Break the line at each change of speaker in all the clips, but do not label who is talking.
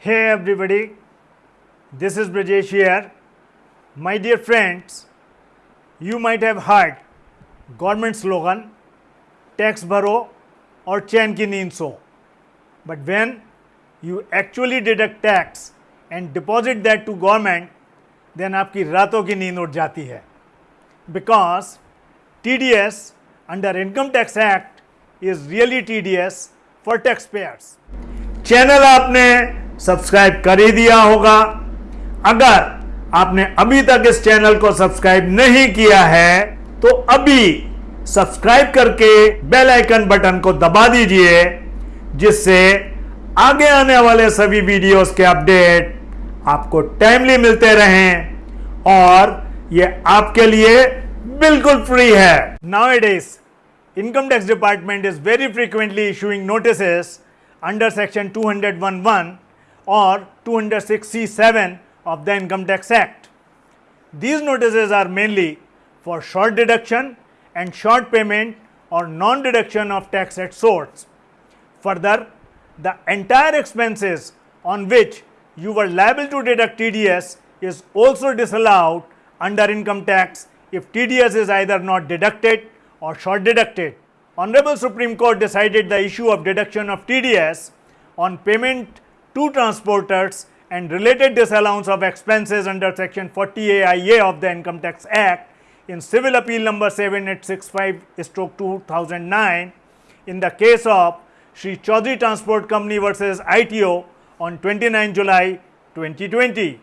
Hey everybody, this is Brajesh here. My dear friends, you might have heard government slogan tax bharo or chain ki neend so. But when you actually deduct tax and deposit that to government, then आपकी रातों की नींद उड़ जाती है because TDS under Income Tax Act is really tedious for taxpayers. Channel आपने subscribe कर ही दिया होगा। अगर आपने अभी तक इस चैनल को सब्सक्राइब नहीं किया है तो अभी सब्सक्राइब करके बेल आइकन बटन को दबा दीजिए, जिससे आगे आने वाले सभी वीडियोस के अपडेट आपको टाइमली मिलते रहें और ये आपके लिए बिल्कुल फ्री है। Now it is income tax department is very frequently issuing notices under section 201.1 or 206c7 of the income tax act these notices are mainly for short deduction and short payment or non deduction of tax at source further the entire expenses on which you were liable to deduct TDS is also disallowed under income tax if TDS is either not deducted or short deducted. Honorable Supreme Court decided the issue of deduction of TDS on payment to transporters and related disallowance of expenses under section 40AIA of the Income Tax Act in civil appeal number 7865 stroke 2009 in the case of Sri Chaudhary Transport Company versus ITO on 29 July 2020.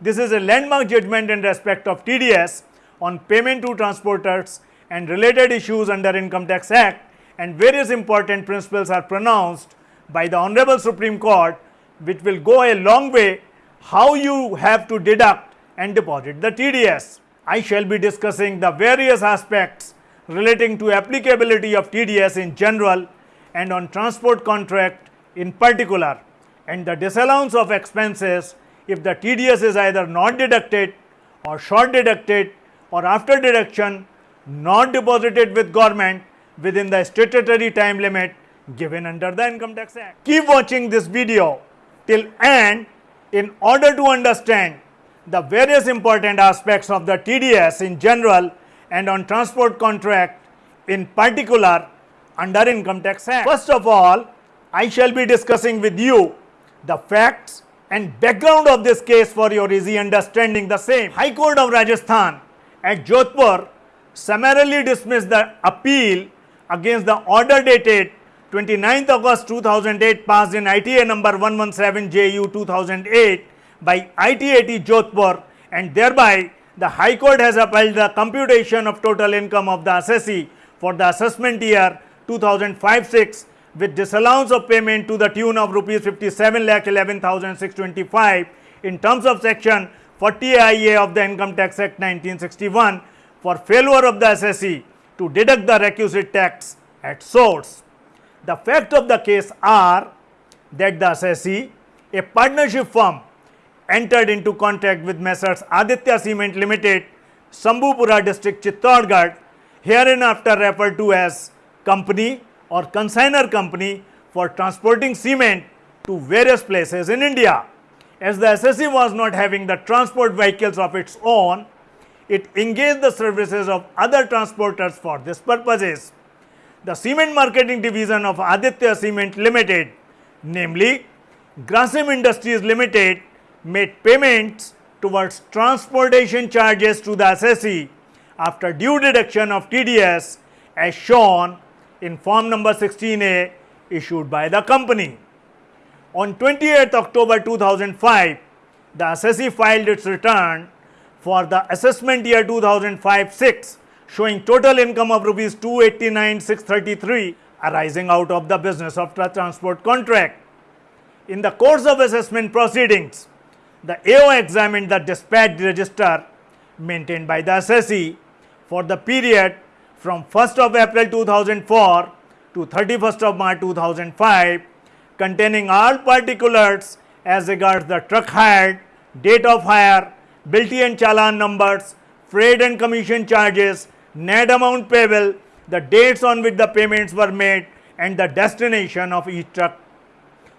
This is a landmark judgment in respect of TDS on payment to transporters and related issues under Income Tax Act and various important principles are pronounced by the Honorable Supreme Court which will go a long way how you have to deduct and deposit the TDS. I shall be discussing the various aspects relating to applicability of TDS in general and on transport contract in particular and the disallowance of expenses if the TDS is either not deducted or short deducted or after deduction not deposited with government within the statutory time limit given under the Income Tax Act. Keep watching this video till end in order to understand the various important aspects of the TDS in general and on transport contract in particular under Income Tax Act. First of all, I shall be discussing with you the facts and background of this case for your easy understanding the same. High Court of Rajasthan at Jodhpur summarily dismissed the appeal against the order dated 29th August 2008 passed in ITA number 117 JU 2008 by ITAT Jodhpur and thereby the High Court has upheld the computation of total income of the assessee for the assessment year 2005-6 with disallowance of payment to the tune of rupees 57 lakh 11,625 in terms of section 40 IA of the Income Tax Act 1961 for failure of the assessee to deduct the requisite tax at source. The fact of the case are that the assessee, a partnership firm entered into contract with Messrs Aditya Cement Limited, Sambupura district Chittorgarh, hereinafter referred to as company or consigner company for transporting cement to various places in India. As the assessee was not having the transport vehicles of its own, it engaged the services of other transporters for this purposes. The cement marketing division of Aditya Cement Limited, namely Grasim Industries Limited, made payments towards transportation charges to the assessee after due deduction of TDS as shown in form number 16A issued by the company. On 28th October 2005, the assessee filed its return for the assessment year 2005-6 showing total income of rupees 289,633 arising out of the business of the transport contract. In the course of assessment proceedings, the AO examined the dispatch register maintained by the assessee for the period from 1st of April 2004 to 31st of March 2005 containing all particulars as regards the truck hired, date of hire, Bilty and Challan numbers, freight and commission charges, net amount payable, the dates on which the payments were made and the destination of each truck.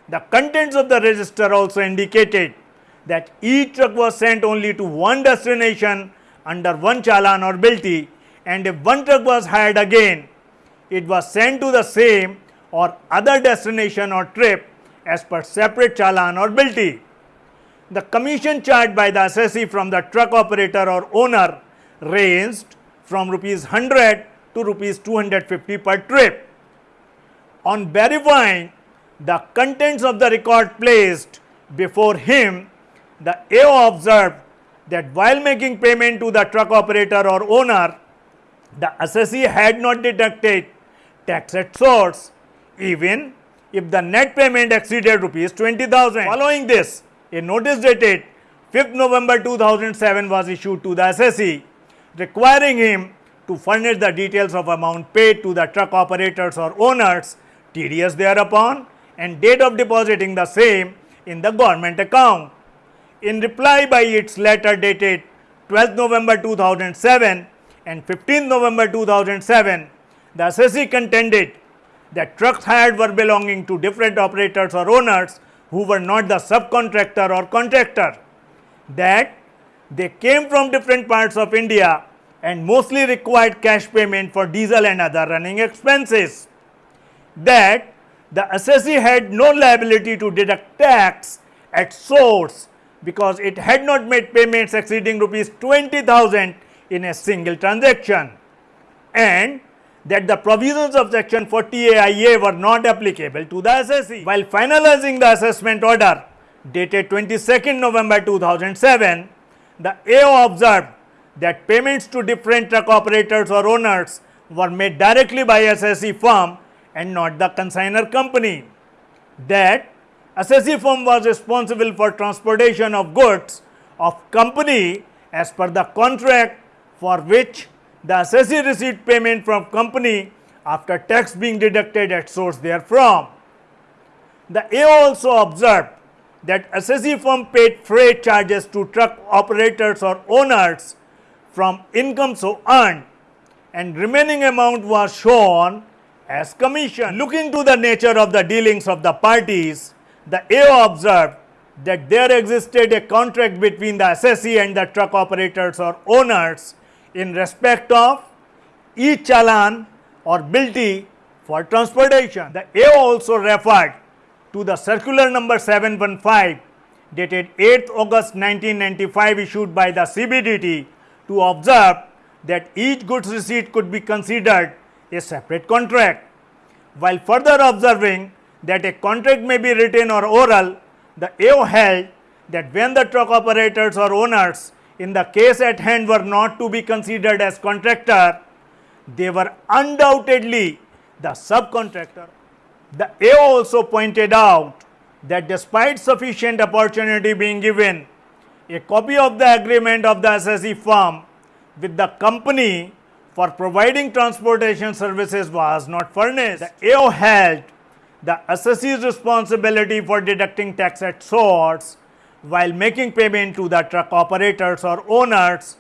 The contents of the register also indicated that each truck was sent only to one destination under one challan or bilty and if one truck was hired again, it was sent to the same or other destination or trip as per separate challan or bilty. The commission charged by the assessee from the truck operator or owner ranged from rupees 100 to rupees 250 per trip. On verifying the contents of the record placed before him, the AO observed that while making payment to the truck operator or owner, the assessee had not deducted tax at source even if the net payment exceeded rupees 20,000. Following this, a notice dated 5th November 2007 was issued to the assessee requiring him to furnish the details of amount paid to the truck operators or owners, TDS thereupon and date of depositing the same in the government account. In reply by its letter dated 12th November 2007 and 15th November 2007, the assessee contended that trucks hired were belonging to different operators or owners who were not the subcontractor or contractor, that they came from different parts of India and mostly required cash payment for diesel and other running expenses, that the assessee had no liability to deduct tax at source because it had not made payments exceeding rupees 20,000 in a single transaction and that the provisions of section 40A were not applicable to the assessee. While finalizing the assessment order dated 22nd November 2007, the AO observed that payments to different truck operators or owners were made directly by assessee firm and not the consigner company. That assessee firm was responsible for transportation of goods of company as per the contract for which the assessee received payment from company after tax being deducted at source therefrom. The AO also observed that assessee firm paid freight charges to truck operators or owners from income so earned and remaining amount was shown as commission. Looking to the nature of the dealings of the parties, the AO observed that there existed a contract between the assessee and the truck operators or owners in respect of each challan or bilty for transportation. The AO also referred to the circular number 715 dated 8th August 1995 issued by the CBDT to observe that each goods receipt could be considered a separate contract. While further observing that a contract may be written or oral, the AO held that when the truck operators or owners in the case at hand were not to be considered as contractor, they were undoubtedly the subcontractor. The AO also pointed out that despite sufficient opportunity being given, a copy of the agreement of the assessee firm with the company for providing transportation services was not furnished. The AO held the assessee's responsibility for deducting tax at source while making payment to the truck operators or owners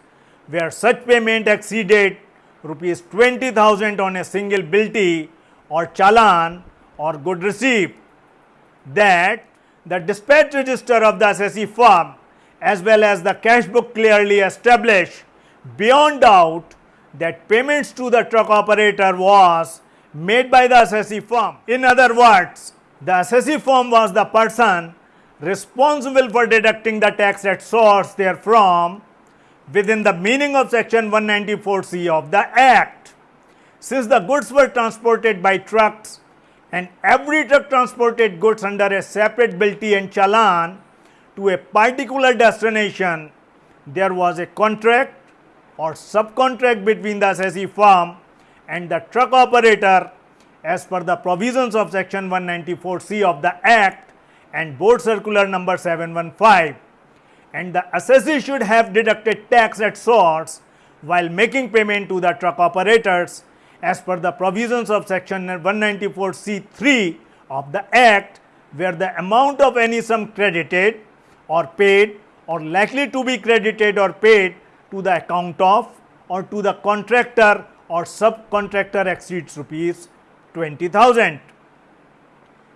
where such payment exceeded rupees 20,000 on a single bilty or challan or good receipt that the dispatch register of the assessee firm as well as the cash book clearly establish beyond doubt that payments to the truck operator was made by the assessee firm. In other words, the assessee firm was the person responsible for deducting the tax at source therefrom within the meaning of section 194C of the Act. Since the goods were transported by trucks and every truck transported goods under a separate bilty and challan to a particular destination, there was a contract or subcontract between the assessee firm and the truck operator as per the provisions of section 194C of the Act and board circular number 715 and the assessee should have deducted tax at source while making payment to the truck operators as per the provisions of section 194C3 of the Act where the amount of any sum credited or paid or likely to be credited or paid to the account of or to the contractor or subcontractor exceeds rupees 20,000.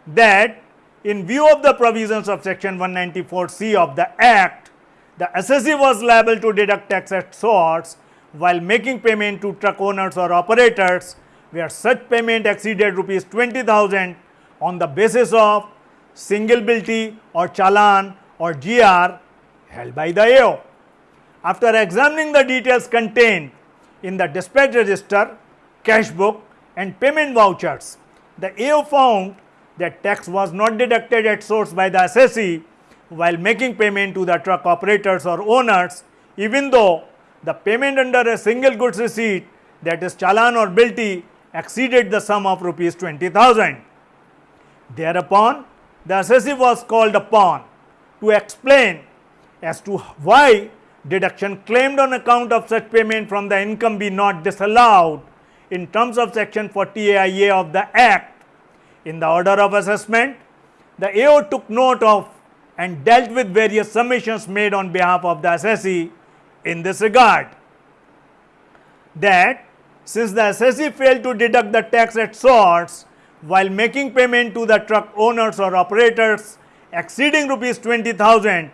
That in view of the provisions of section 194C of the Act, the assessee was liable to deduct tax at source while making payment to truck owners or operators where such payment exceeded rupees 20,000 on the basis of single bilty or challan or GR held by the AO. After examining the details contained in the dispatch register, cash book and payment vouchers, the AO found that tax was not deducted at source by the assessee while making payment to the truck operators or owners even though the payment under a single goods receipt that is challan or bilty exceeded the sum of rupees 20,000. Thereupon, the assessee was called upon to explain as to why deduction claimed on account of such payment from the income be not disallowed in terms of section 40AIA of the Act. In the order of assessment, the AO took note of and dealt with various submissions made on behalf of the assessee in this regard. That since the assessee failed to deduct the tax at source while making payment to the truck owners or operators exceeding rupees 20,000,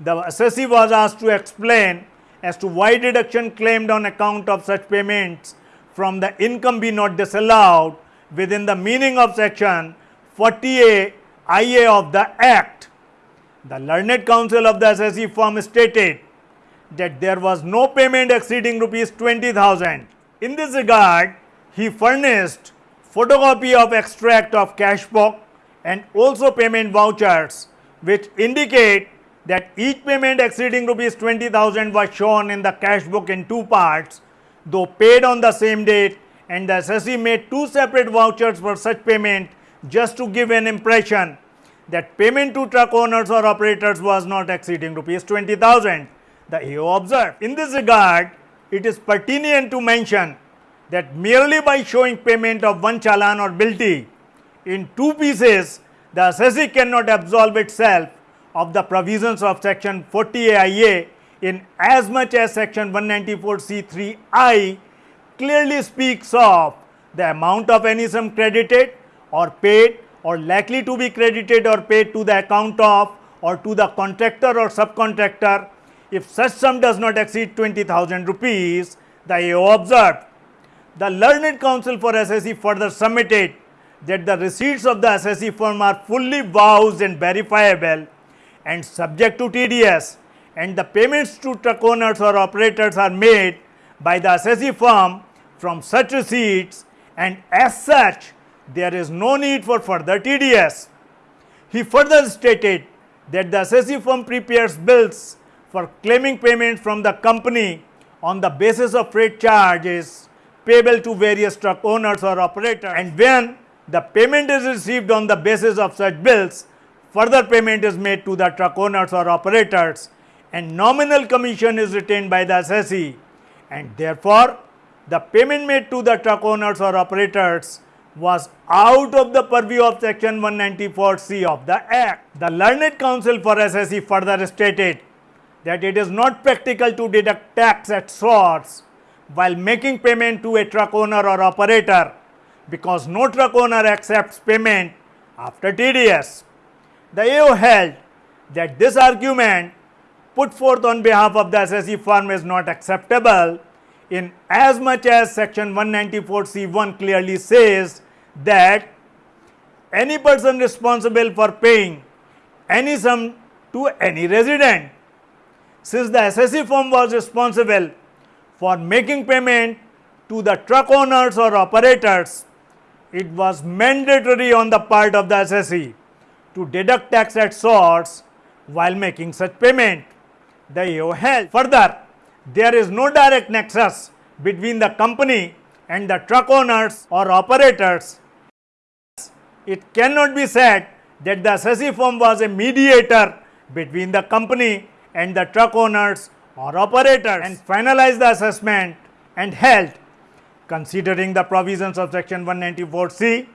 the assessee was asked to explain as to why deduction claimed on account of such payments from the income be not disallowed within the meaning of section 40A IA of the Act. The learned counsel of the assessee firm stated that there was no payment exceeding rupees 20,000. In this regard, he furnished photocopy of extract of cash book and also payment vouchers which indicate that each payment exceeding rupees 20,000 was shown in the cash book in two parts though paid on the same date and the assessee made two separate vouchers for such payment just to give an impression that payment to truck owners or operators was not exceeding rupees 20,000 the AO observed. In this regard, it is pertinent to mention that merely by showing payment of one challan or bilty in two pieces, the assessee cannot absolve itself of the provisions of section 40 AIA in as much as section 194C3I clearly speaks of the amount of any sum credited or paid or likely to be credited or paid to the account of or to the contractor or subcontractor if such sum does not exceed 20,000 rupees, the AO observed. The learned counsel for assessee further submitted that the receipts of the assessee firm are fully vouched and verifiable and subject to TDS and the payments to truck owners or operators are made by the assessee firm from such receipts and as such there is no need for further TDS. He further stated that the assessee firm prepares bills for claiming payment from the company on the basis of freight charges payable to various truck owners or operators and when the payment is received on the basis of such bills, further payment is made to the truck owners or operators and nominal commission is retained by the assessee and therefore, the payment made to the truck owners or operators was out of the purview of section 194C of the Act. The learned counsel for assessee further stated that it is not practical to deduct tax at source while making payment to a truck owner or operator because no truck owner accepts payment after TDS. The AO held that this argument put forth on behalf of the assessee firm is not acceptable in as much as section 194C1 clearly says that any person responsible for paying any sum to any resident since the assessee firm was responsible for making payment to the truck owners or operators, it was mandatory on the part of the assessee to deduct tax at source while making such payment. The AO held. Further, there is no direct nexus between the company and the truck owners or operators. It cannot be said that the assessee firm was a mediator between the company and the truck owners or operators and finalize the assessment and held considering the provisions of section 194C,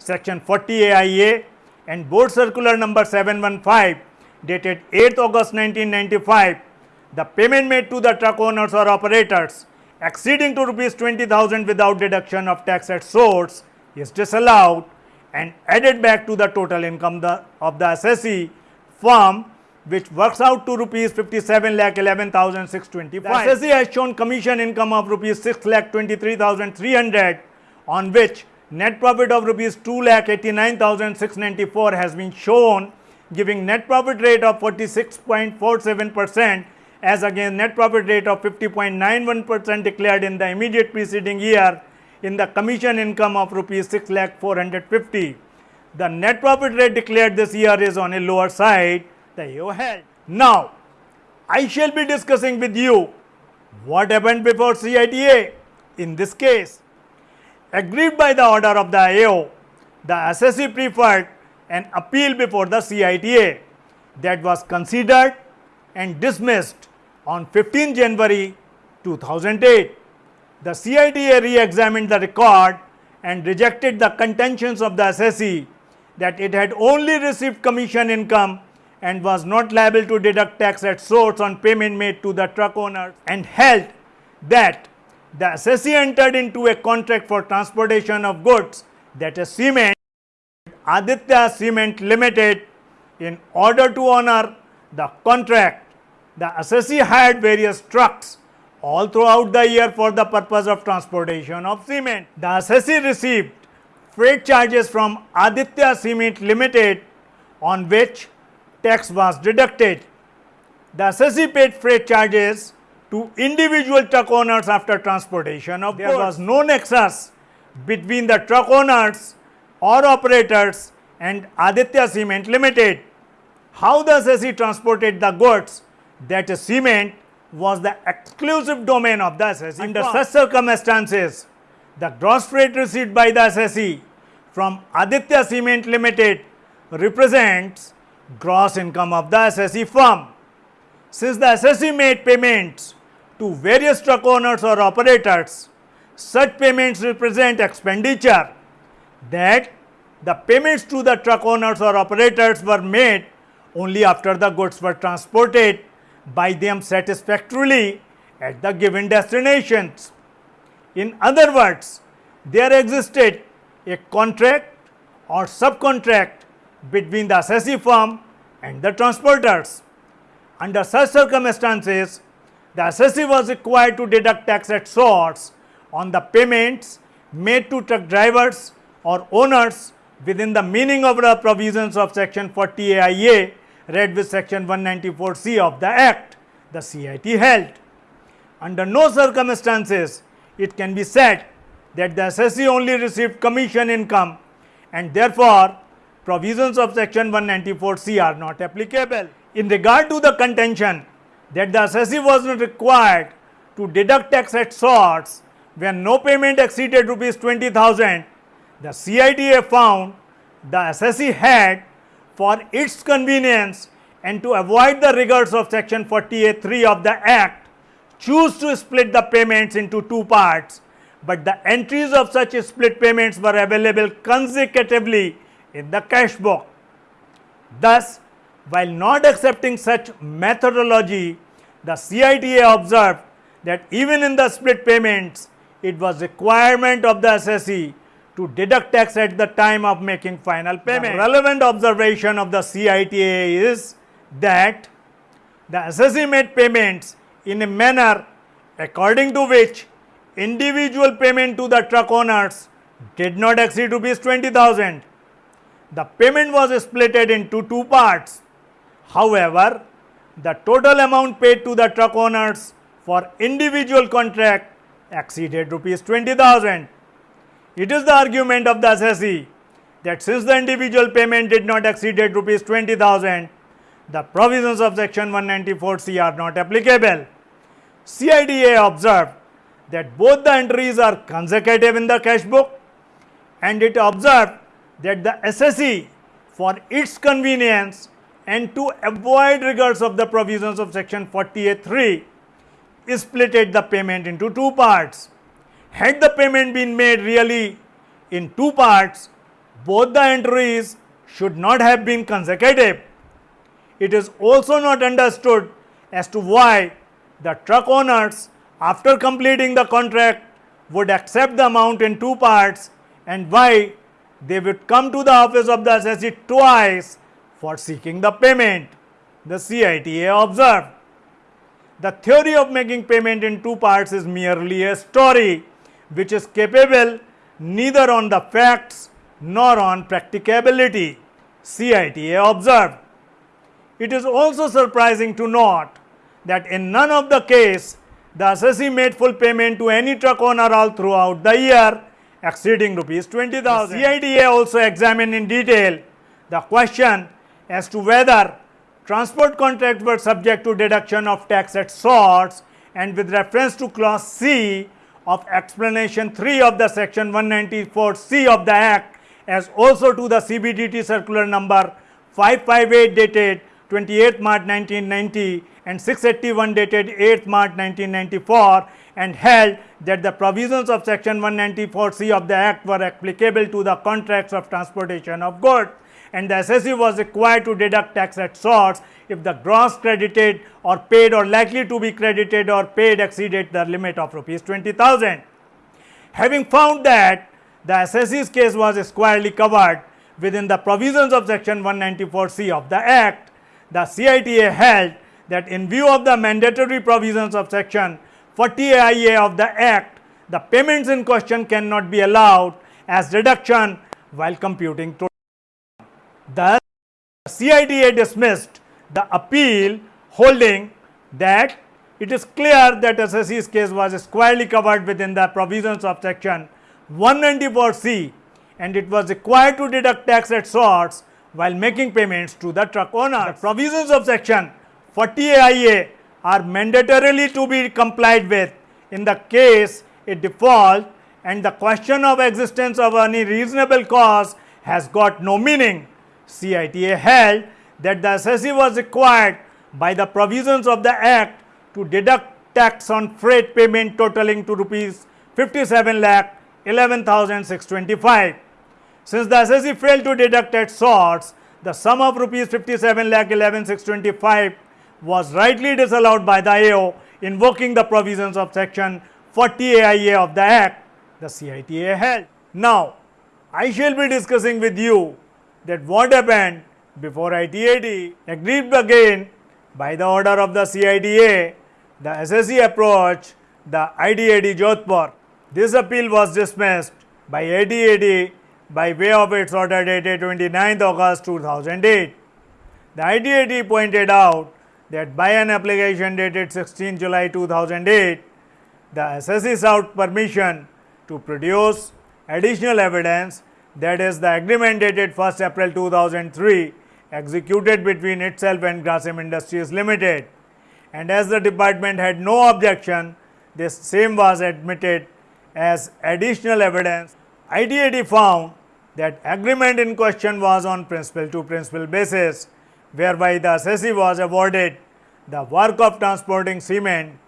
section 40 AIA and board circular number 715 dated 8th August 1995, the payment made to the truck owners or operators exceeding to rupees 20,000 without deduction of tax at source is disallowed and added back to the total income the, of the assessee firm which works out to rupees 57 lakh 11,625. The assessee has shown commission income of rupees 6 lakh 23,300 on which net profit of rupees 2 lakh 89,694 has been shown giving net profit rate of 46.47 percent as against net profit rate of 50.91 percent declared in the immediate preceding year in the commission income of rupees 6 lakh 450. The net profit rate declared this year is on a lower side held. Now, I shall be discussing with you what happened before CITA in this case. agreed by the order of the AO, the assessee preferred an appeal before the CITA that was considered and dismissed on 15 January 2008. The CITA re-examined the record and rejected the contentions of the assessee that it had only received commission income and was not liable to deduct tax at source on payment made to the truck owner and held that the assessee entered into a contract for transportation of goods that a cement Aditya Cement Limited in order to honor the contract the assessee hired various trucks all throughout the year for the purpose of transportation of cement. The assessee received freight charges from Aditya Cement Limited on which tax was deducted. The assessee paid freight charges to individual truck owners after transportation of There was no nexus between the truck owners or operators and Aditya Cement Limited. How the assessee transported the goods that cement was the exclusive domain of the assessee. Under such circumstances, the gross freight received by the assessee from Aditya Cement Limited represents gross income of the assessee firm. Since the assessee made payments to various truck owners or operators, such payments represent expenditure that the payments to the truck owners or operators were made only after the goods were transported by them satisfactorily at the given destinations. In other words, there existed a contract or subcontract between the assessee firm and the transporters. Under such circumstances, the assessee was required to deduct tax at source on the payments made to truck drivers or owners within the meaning of the provisions of section 40 AIA read with section 194C of the Act, the CIT held. Under no circumstances, it can be said that the assessee only received commission income and therefore, provisions of section 194C are not applicable. In regard to the contention that the assessee was not required to deduct tax at source when no payment exceeded rupees 20,000, the CITA found the assessee had for its convenience and to avoid the rigors of section 40A3 of the act choose to split the payments into two parts, but the entries of such split payments were available consecutively in the cash book. Thus, while not accepting such methodology, the CITA observed that even in the split payments, it was requirement of the assessee to deduct tax at the time of making final payment. The relevant observation of the CITA is that the assessee made payments in a manner according to which individual payment to the truck owners did not exceed rupees 20,000. The payment was splitted into two parts. However, the total amount paid to the truck owners for individual contract exceeded rupees 20,000. It is the argument of the assessee that since the individual payment did not exceed rupees 20,000, the provisions of section 194C are not applicable. CITA observed that both the entries are consecutive in the cash book and it observed that the assessee for its convenience and to avoid rigors of the provisions of section 40A3 splitted the payment into two parts. Had the payment been made really in two parts, both the entries should not have been consecutive. It is also not understood as to why the truck owners after completing the contract would accept the amount in two parts and why they would come to the office of the assessee twice for seeking the payment, the CITA observed. The theory of making payment in two parts is merely a story which is capable neither on the facts nor on practicability, CITA observed. It is also surprising to note that in none of the case the assessee made full payment to any truck owner all throughout the year exceeding rupees 20,000. CITA also examined in detail the question as to whether transport contracts were subject to deduction of tax at source and with reference to clause C of explanation 3 of the section 194C of the act as also to the CBDT circular number 558 dated 28 March 1990 and 681 dated 8 March 1994 and held that the provisions of section 194C of the act were applicable to the contracts of transportation of goods and the assessee was required to deduct tax at source if the gross credited or paid or likely to be credited or paid exceeded the limit of rupees 20,000. Having found that the assessee's case was squarely covered within the provisions of section 194C of the act, the CITA held that in view of the mandatory provisions of section 40A of the act, the payments in question cannot be allowed as deduction while computing total. Thus, CITA dismissed the appeal holding that it is clear that assessee's case was squarely covered within the provisions of section 194C and it was required to deduct tax at source while making payments to the truck owner. The provisions of section 40A are mandatorily to be complied with in the case a default and the question of existence of any reasonable cause has got no meaning. CITA held that the assessee was required by the provisions of the act to deduct tax on freight payment totaling to rupees 57 lakh 11,625. Since the assessee failed to deduct at source, the sum of rupees 57 lakh 11,625 was rightly disallowed by the AO invoking the provisions of section 40 AIA of the Act, the CITA held. Now, I shall be discussing with you that what happened before ITAT agreed again by the order of the CITA, the assessee approach, the ITAT Jodhpur. This appeal was dismissed by ITAT by way of its order dated 29th August 2008. The ITAT pointed out that by an application dated 16 July 2008, the assessee sought permission to produce additional evidence that is the agreement dated 1st April 2003 executed between itself and Grasim Industries Limited. And as the department had no objection, this same was admitted as additional evidence. ITAT found that agreement in question was on principle to principle basis whereby the assessee was awarded the work of transporting cement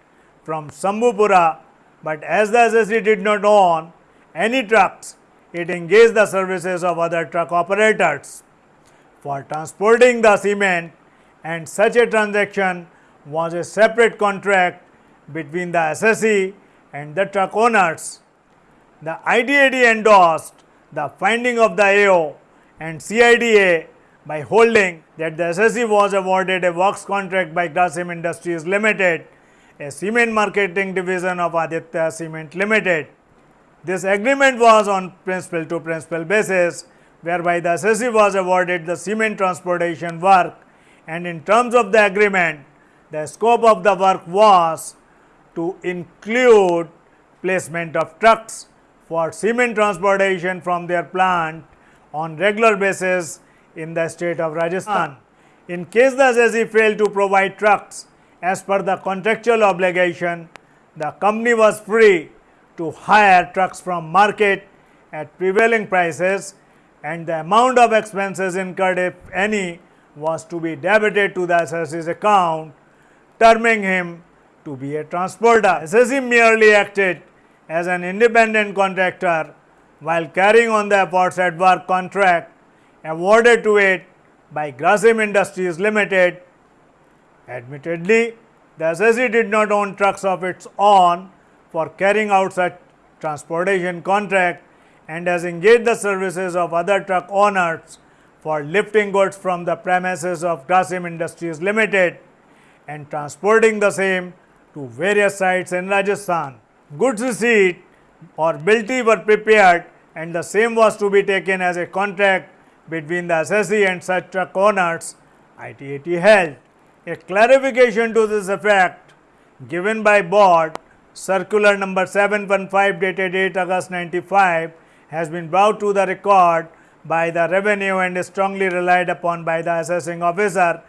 from Sambhupura, but as the assessee did not own any trucks, it engaged the services of other truck operators for transporting the cement and such a transaction was a separate contract between the assessee and the truck owners. The ITAT endorsed the finding of the AO and CITA by holding that the assessee was awarded a works contract by Grasim Industries Limited, a cement marketing division of Aditya Cement Limited. This agreement was on principal to principal basis whereby the assessee was awarded the cement transportation work and in terms of the agreement the scope of the work was to include placement of trucks for cement transportation from their plant on regular basis in the state of Rajasthan. In case the assessee failed to provide trucks as per the contractual obligation, the company was free to hire trucks from market at prevailing prices and the amount of expenses incurred if any was to be debited to the assessee's account, terming him to be a transporter. Assessee merely acted as an independent contractor while carrying on the aforesaid work contract awarded to it by Grasim Industries Limited. Admittedly, the assessee did not own trucks of its own for carrying out such transportation contract and has engaged the services of other truck owners for lifting goods from the premises of Grasim Industries Limited and transporting the same to various sites in Rajasthan. Goods receipt or bilty were prepared and the same was to be taken as a contract between the assessee and such truck owners, ITAT held. A clarification to this effect given by board circular number 715 dated 8 August 95 has been brought to the record by the revenue and is strongly relied upon by the assessing officer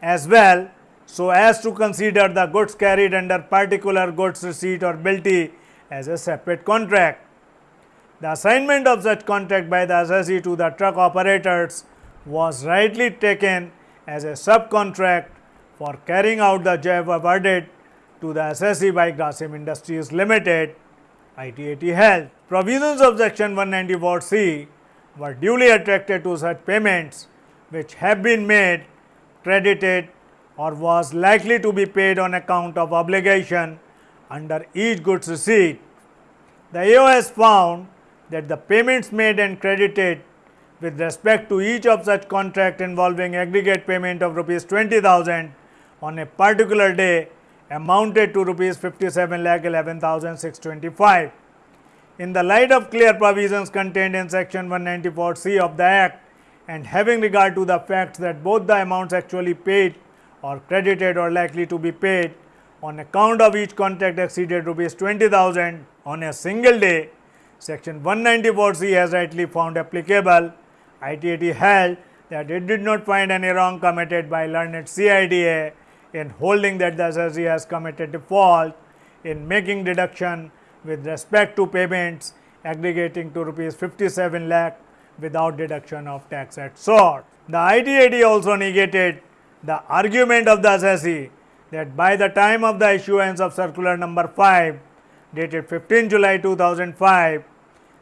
as well so as to consider the goods carried under particular goods receipt or bilty as a separate contract. The assignment of such contract by the assessee to the truck operators was rightly taken as a subcontract for carrying out the job awarded to the assessee by Grasim Industries Limited, ITAT Health. Provisions of section 194C were duly attracted to such payments which have been made, credited or was likely to be paid on account of obligation under each goods receipt. The AOS found that the payments made and credited with respect to each of such contract involving aggregate payment of rupees 20,000 on a particular day amounted to rupees 57 lakh 11,625. In the light of clear provisions contained in section 194C of the Act and having regard to the fact that both the amounts actually paid or credited or likely to be paid on account of each contract exceeded rupees 20,000 on a single day, section 194C has rightly found applicable. ITAT held that it did not find any wrong committed by learned CITA in holding that the assessee has committed default in making deduction with respect to payments aggregating to rupees 57 lakh without deduction of tax at source. The ITAT also negated the argument of the assessee that by the time of the issuance of circular number 5 dated 15 July 2005,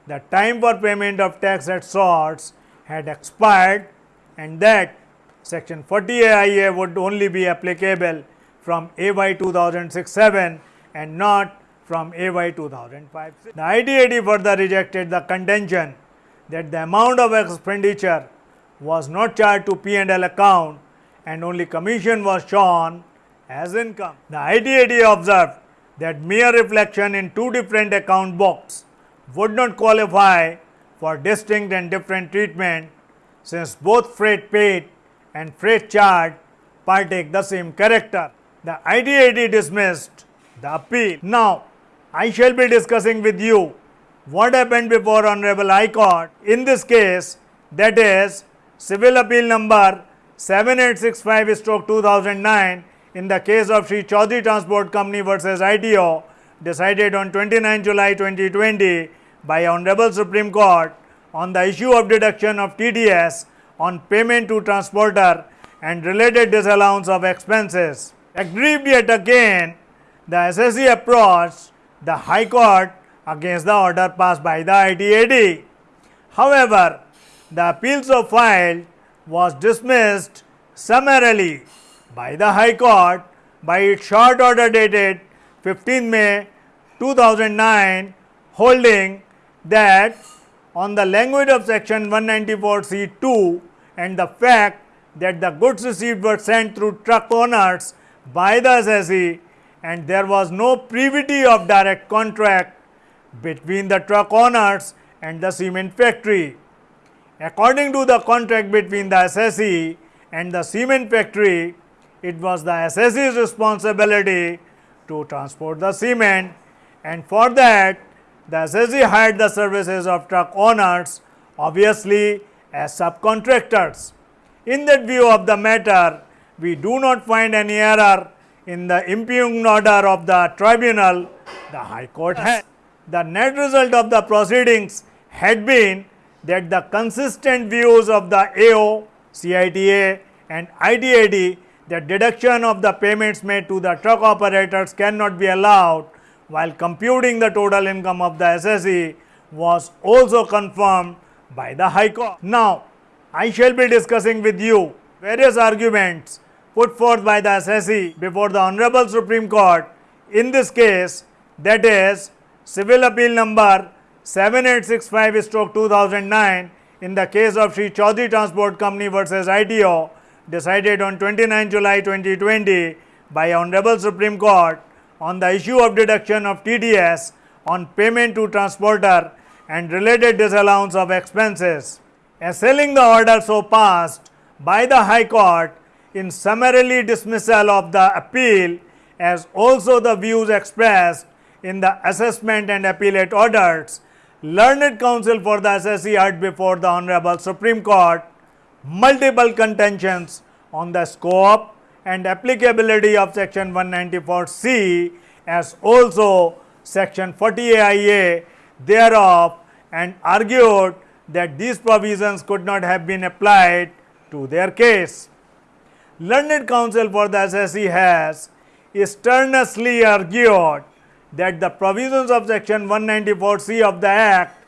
the time for payment of tax at source had expired and that section 40 AIA would only be applicable from AY 2006-7 and not from AY 2005. The ITAT further rejected the contention that the amount of expenditure was not charged to P&L account and only commission was shown as income. The ITAT observed that mere reflection in two different account books would not qualify for distinct and different treatment since both freight paid and freight charged partake the same character. The ITAT dismissed the appeal. Now, I shall be discussing with you what happened before Honorable High Court. In this case, that is Civil Appeal number 7865 stroke 2009 in the case of Sri Chaudhary Transport Company versus ITO decided on 29 July 2020 by Honorable Supreme Court on the issue of deduction of TDS on payment to transporter and related disallowance of expenses. Aggrieved yet again, the assessee approached the High Court against the order passed by the ITAT. However, the appeal so filed was dismissed summarily by the High Court by its short order dated 15 May 2009 holding that on the language of section 194C2 and the fact that the goods received were sent through truck owners by the assessee and there was no privity of direct contract between the truck owners and the cement factory. According to the contract between the assessee and the cement factory, it was the assessee's responsibility to transport the cement and for that the assessee hired the services of truck owners obviously as subcontractors. In that view of the matter, we do not find any error in the impugned order of the tribunal the High Court had. The net result of the proceedings had been that the consistent views of the AO, CITA and ITAT that deduction of the payments made to the truck operators cannot be allowed while computing the total income of the assessee was also confirmed by the High Court. Now, I shall be discussing with you various arguments put forth by the assessee before the Honorable Supreme Court in this case that is civil appeal number 7865 stroke 2009 in the case of Sri Chaudhary Transport Company versus ITO decided on 29 July 2020 by Honorable Supreme Court on the issue of deduction of TDS on payment to transporter and related disallowance of expenses. Assailing the order so passed by the High Court in summarily dismissal of the appeal as also the views expressed in the assessment and appellate orders learned counsel for the assessee heard before the Honorable Supreme Court multiple contentions on the scope and applicability of section 194C as also section 40A thereof and argued that these provisions could not have been applied to their case. Learned counsel for the assessee has sternly argued that the provisions of section 194C of the Act,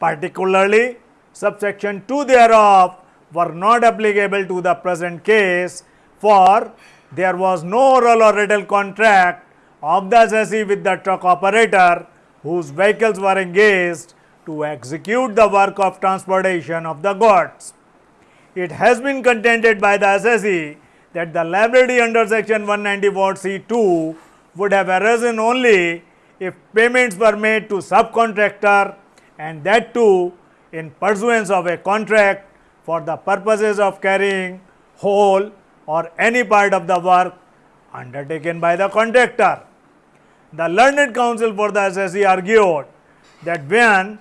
particularly subsection 2 thereof, were not applicable to the present case, for there was no oral or written contract of the assessee with the truck operator whose vehicles were engaged to execute the work of transportation of the goods. It has been contended by the assessee that the liability under section 194C2 would have arisen only if payments were made to subcontractor and that too in pursuance of a contract for the purposes of carrying whole or any part of the work undertaken by the contractor. The learned counsel for the assessee argued that when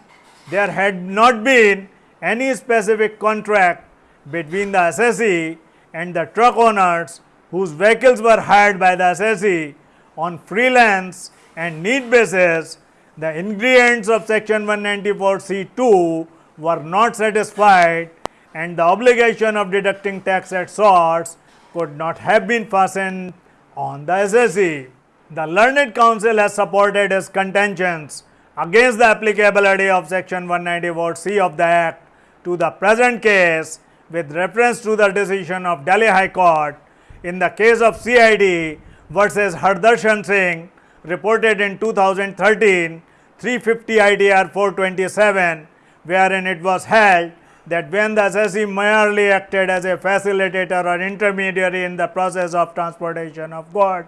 there had not been any specific contract between the assessee and the truck owners whose vehicles were hired by the assessee on freelance and need basis, the ingredients of section 194C2 were not satisfied and the obligation of deducting tax at source could not have been fastened on the assessee. The learned counsel has supported his contentions against the applicability of section 194C of the Act to the present case with reference to the decision of Delhi High Court in the case of CIT versus Hardarshan Singh reported in 2013 350 ITR 427 wherein it was held that when the assessee merely acted as a facilitator or intermediary in the process of transportation of goods,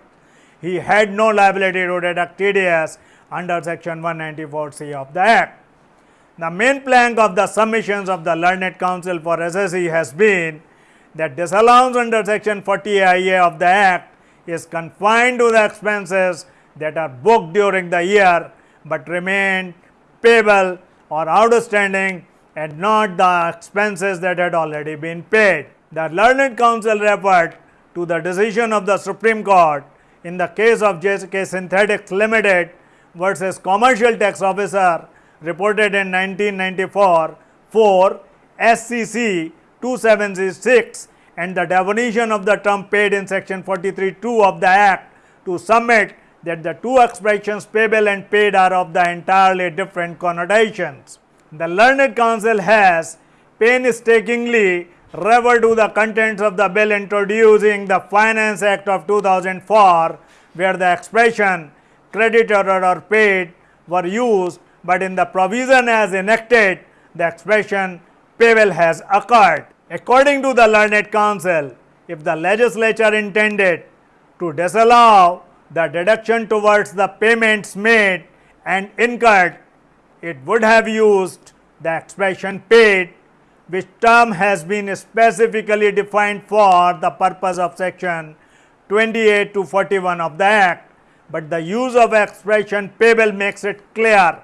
he had no liability to deduct TDS under section 194C of the Act. The main plank of the submissions of the learned counsel for assessee has been that disallowance under section 40IA of the Act is confined to the expenses that are booked during the year, but remain payable or outstanding and not the expenses that had already been paid. The learned counsel referred to the decision of the Supreme Court in the case of JK Synthetics Limited versus Commercial Tax Officer reported in 1994 for SCC 2706 and the definition of the term paid in section 43.2 of the Act to submit that the two expressions payable and paid are of the entirely different connotations. The learned counsel has painstakingly referred to the contents of the bill introducing the Finance Act of 2004 where the expression credited or paid were used but in the provision as enacted, the expression payable has occurred. According to the learned counsel, if the legislature intended to disallow the deduction towards the payments made and incurred, it would have used the expression paid, which term has been specifically defined for the purpose of section 28 to 41 of the Act, but the use of expression payable makes it clear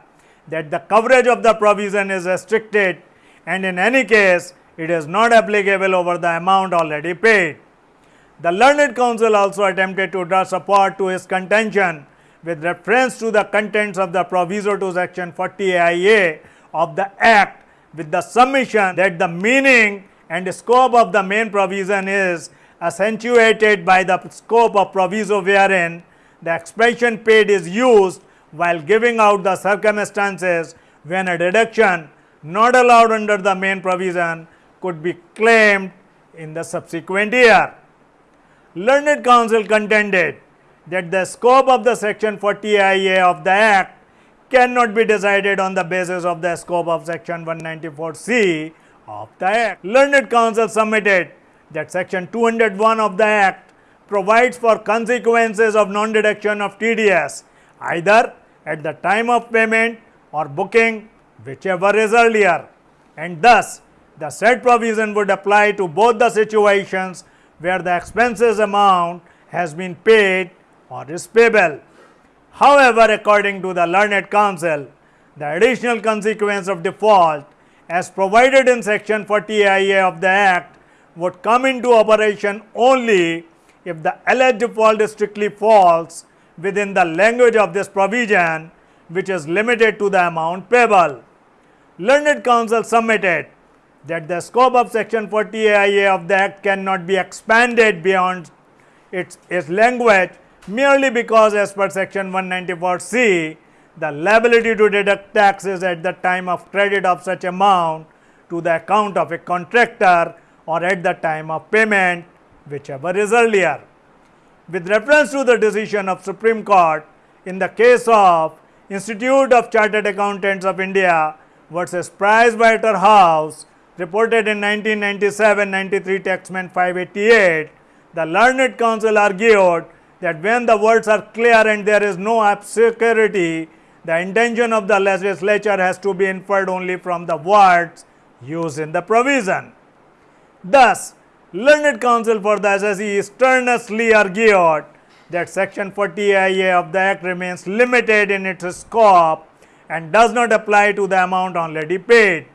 that the coverage of the provision is restricted and in any case it is not applicable over the amount already paid. The learned counsel also attempted to draw support to his contention with reference to the contents of the proviso to section 40 AIA of the Act with the submission that the meaning and scope of the main provision is accentuated by the scope of proviso wherein the expression paid is used while giving out the circumstances when a deduction not allowed under the main provision could be claimed in the subsequent year. Learned counsel contended that the scope of the section 40 IA of the Act cannot be decided on the basis of the scope of section 194C of the Act. Learned counsel submitted that section 201 of the Act provides for consequences of non-deduction of TDS either at the time of payment or booking whichever is earlier and thus the said provision would apply to both the situations where the expenses amount has been paid or is payable. However, according to the learned counsel, the additional consequence of default as provided in section 40IA of the Act would come into operation only if the alleged default is strictly falls within the language of this provision which is limited to the amount payable. Learned counsel submitted that the scope of section 40IA of the Act cannot be expanded beyond its, its language merely because as per section 194C, the liability to deduct taxes at the time of credit of such amount to the account of a contractor or at the time of payment whichever is earlier. With reference to the decision of Supreme Court in the case of Institute of Chartered Accountants of India versus Price Waterhouse reported in 1997-93 Taxman 588, the learned counsel argued that when the words are clear and there is no obscurity, the intention of the legislature has to be inferred only from the words used in the provision. Thus, learned counsel for the assessee strenuously argued that section 40IA of the Act remains limited in its scope and does not apply to the amount already paid.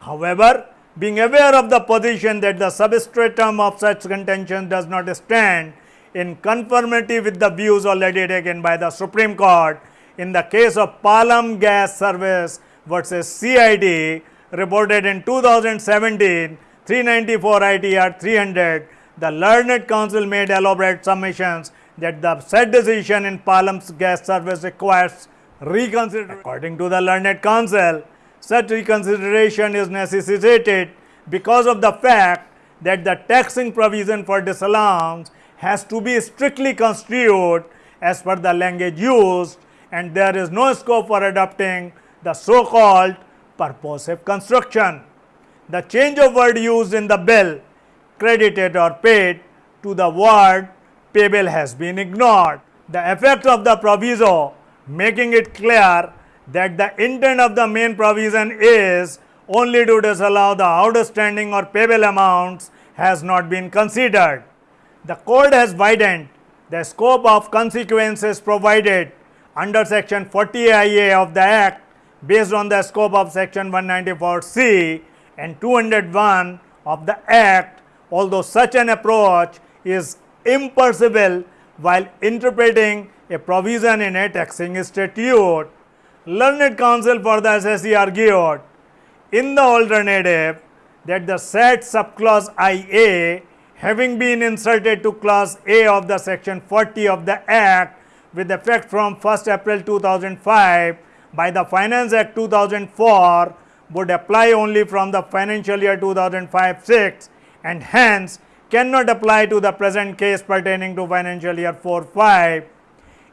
However, being aware of the position that the substratum of such contention does not stand in conformity with the views already taken by the Supreme Court in the case of Palam Gas Service versus CIT reported in 2017 394 ITR 300, the learned counsel made elaborate submissions that the said decision in Palam's gas service requires reconsideration. According to the learned counsel, such reconsideration is necessitated because of the fact that the taxing provision for disallowance has to be strictly construed as per the language used and there is no scope for adopting the so called purposive construction. The change of word used in the bill credited or paid to the word payable has been ignored. The effect of the proviso making it clear that the intent of the main provision is only to disallow the outstanding or payable amounts has not been considered. The court has widened the scope of consequences provided under section 40IA of the Act based on the scope of section 194C and 201 of the Act, although such an approach is impossible while interpreting a provision in a taxing statute. Learned counsel for the assessee argued in the alternative that the said subclause IA having been inserted to clause A of the section 40 of the Act with effect from 1st April 2005 by the Finance Act 2004 would apply only from the financial year 2005-6 and hence cannot apply to the present case pertaining to financial year 4-5.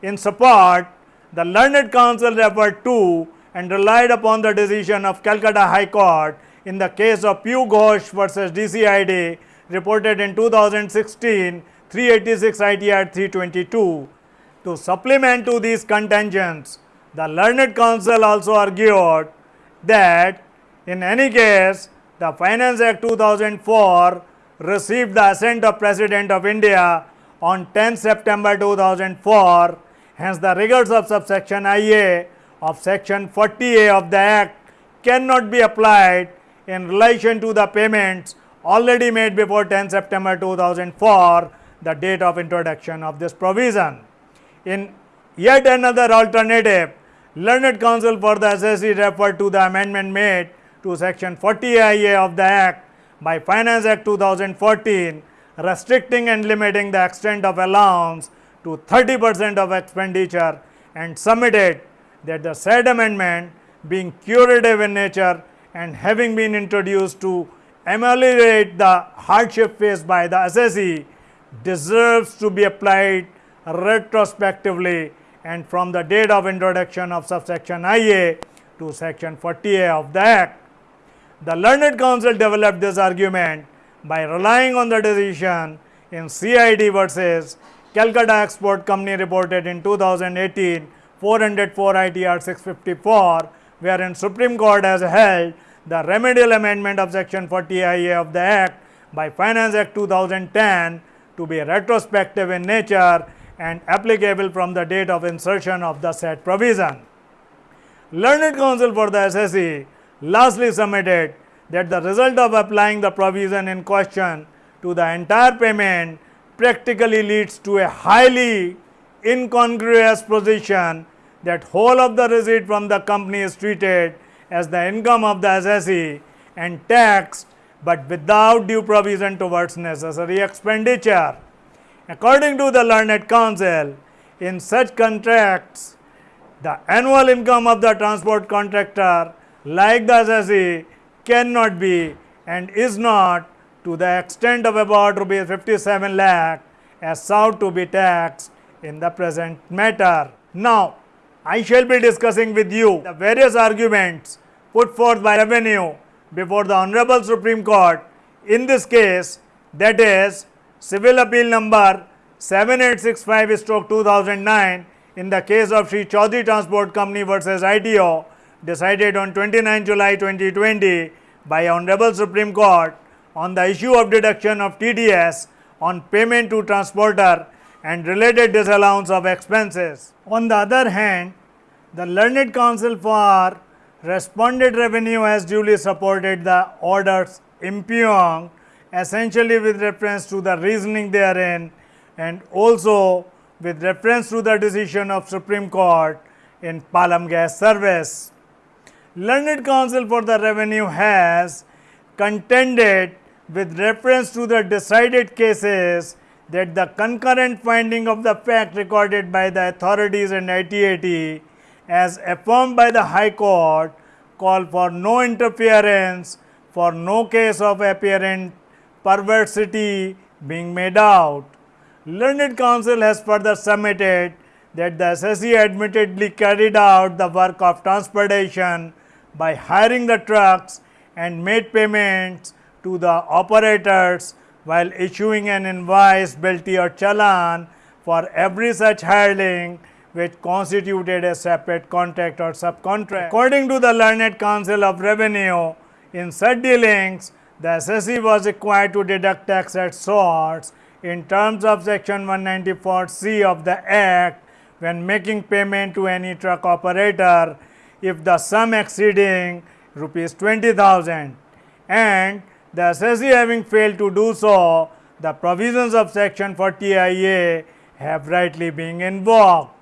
In support, the learned counsel referred to and relied upon the decision of Calcutta High Court in the case of Piu Ghosh versus DCIT reported in 2016 386 ITR 322. To supplement to these contentions, the learned counsel also argued that in any case, the Finance Act 2004 received the assent of President of India on 10 September 2004. Hence, the rigors of subsection IA of section 40A of the Act cannot be applied in relation to the payments already made before 10 September 2004, the date of introduction of this provision. In yet another alternative, learned counsel for the assessee referred to the amendment made to section 40IA of the Act by Finance Act 2014 restricting and limiting the extent of allowance to 30 percent of expenditure and submitted that the said amendment being curative in nature and having been introduced to ameliorate the hardship faced by the assessee deserves to be applied retrospectively and from the date of introduction of subsection IA to section 40A of the Act. The learned counsel developed this argument by relying on the decision in CIT versus Calcutta Export Company reported in 2018 404 ITR 654 wherein Supreme Court has held the remedial amendment of section 40 IA of the Act by Finance Act 2010 to be retrospective in nature and applicable from the date of insertion of the said provision. Learned counsel for the assessee lastly submitted that the result of applying the provision in question to the entire payment practically leads to a highly incongruous position that whole of the receipt from the company is treated as the income of the assessee and taxed, but without due provision towards necessary expenditure. According to the learned counsel, in such contracts, the annual income of the transport contractor like the assessee cannot be and is not to the extent of about rupees 57 lakh as sought to be taxed in the present matter. Now, I shall be discussing with you the various arguments put forth by revenue before the Honorable Supreme Court in this case that is civil appeal number 7865 stroke 2009 in the case of Sri Chaudhary Transport Company versus ITO decided on 29 July 2020 by Honorable Supreme Court on the issue of deduction of TDS on payment to transporter and related disallowance of expenses. On the other hand, the learned counsel for responded revenue has duly supported the orders impugned essentially with reference to the reasoning therein and also with reference to the decision of Supreme Court in Palam Gas Service. Learned counsel for the revenue has contended with reference to the decided cases that the concurrent finding of the fact recorded by the authorities in ITAT as affirmed by the High Court call for no interference for no case of apparent perversity being made out. Learned counsel has further submitted that the assessee admittedly carried out the work of transportation by hiring the trucks and made payments to the operators while issuing an invoice, bilty or challan for every such hiring which constituted a separate contract or subcontract. According to the learned counsel of revenue, in such dealings, the assessee was required to deduct tax at source in terms of section 194C of the Act when making payment to any truck operator if the sum exceeding rupees 20,000 and the assessee having failed to do so, the provisions of section 40 IA have rightly been invoked.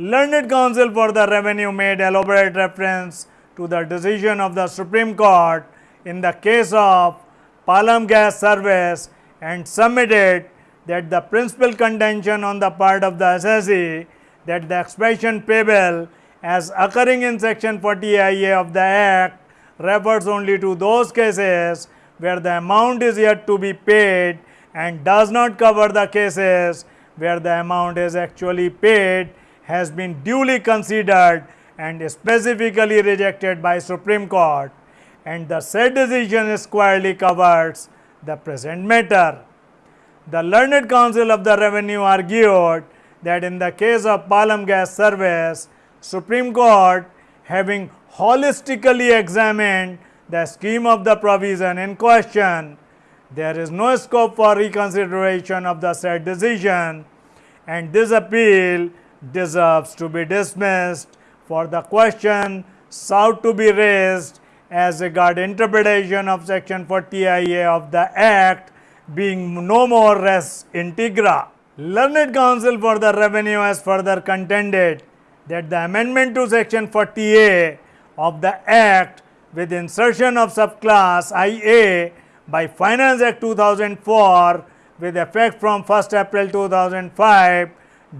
Learned counsel for the revenue made elaborate reference to the decision of the Supreme Court in the case of Palam Gas Service and submitted that the principal contention on the part of the assessee that the expression payable as occurring in section 40 IA of the Act refers only to those cases where the amount is yet to be paid and does not cover the cases where the amount is actually paid has been duly considered and specifically rejected by Supreme Court and the said decision squarely covers the present matter. The learned counsel of the revenue argued that in the case of Palam Gas Service, Supreme Court having holistically examined the scheme of the provision in question, there is no scope for reconsideration of the said decision and this appeal deserves to be dismissed for the question sought to be raised as regard interpretation of section 40 IA of the Act being no more res integra. Learned counsel for the revenue has further contended that the amendment to section 40A of the Act with insertion of subclass IA by Finance Act 2004 with effect from 1st April 2005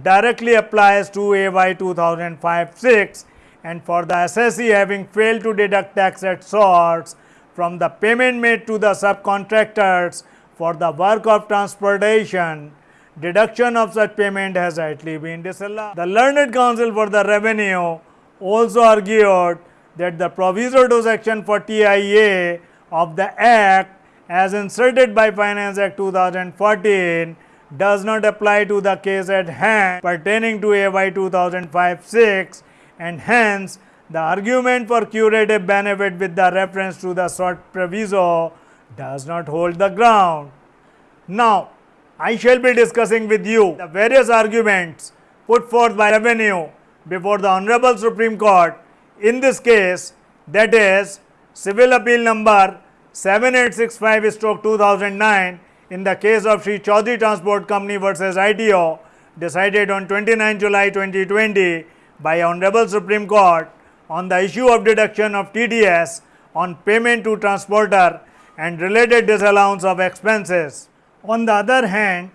directly applies to AY 2005-6 and for the assessee having failed to deduct tax at source from the payment made to the subcontractors for the work of transportation, deduction of such payment has rightly been disallowed. The learned counsel for the revenue also argued that the proviso to section 40IA of the Act as inserted by Finance Act 2014 does not apply to the case at hand pertaining to AY 2005-6 and hence the argument for curative benefit with the reference to the sought proviso does not hold the ground. Now, I shall be discussing with you the various arguments put forth by revenue before the Honorable Supreme Court in this case that is civil appeal number 7865 stroke 2009 in the case of Sri Chaudhary Transport Company versus ITO decided on 29 July 2020 by Honorable Supreme Court on the issue of deduction of TDS on payment to transporter and related disallowance of expenses. On the other hand,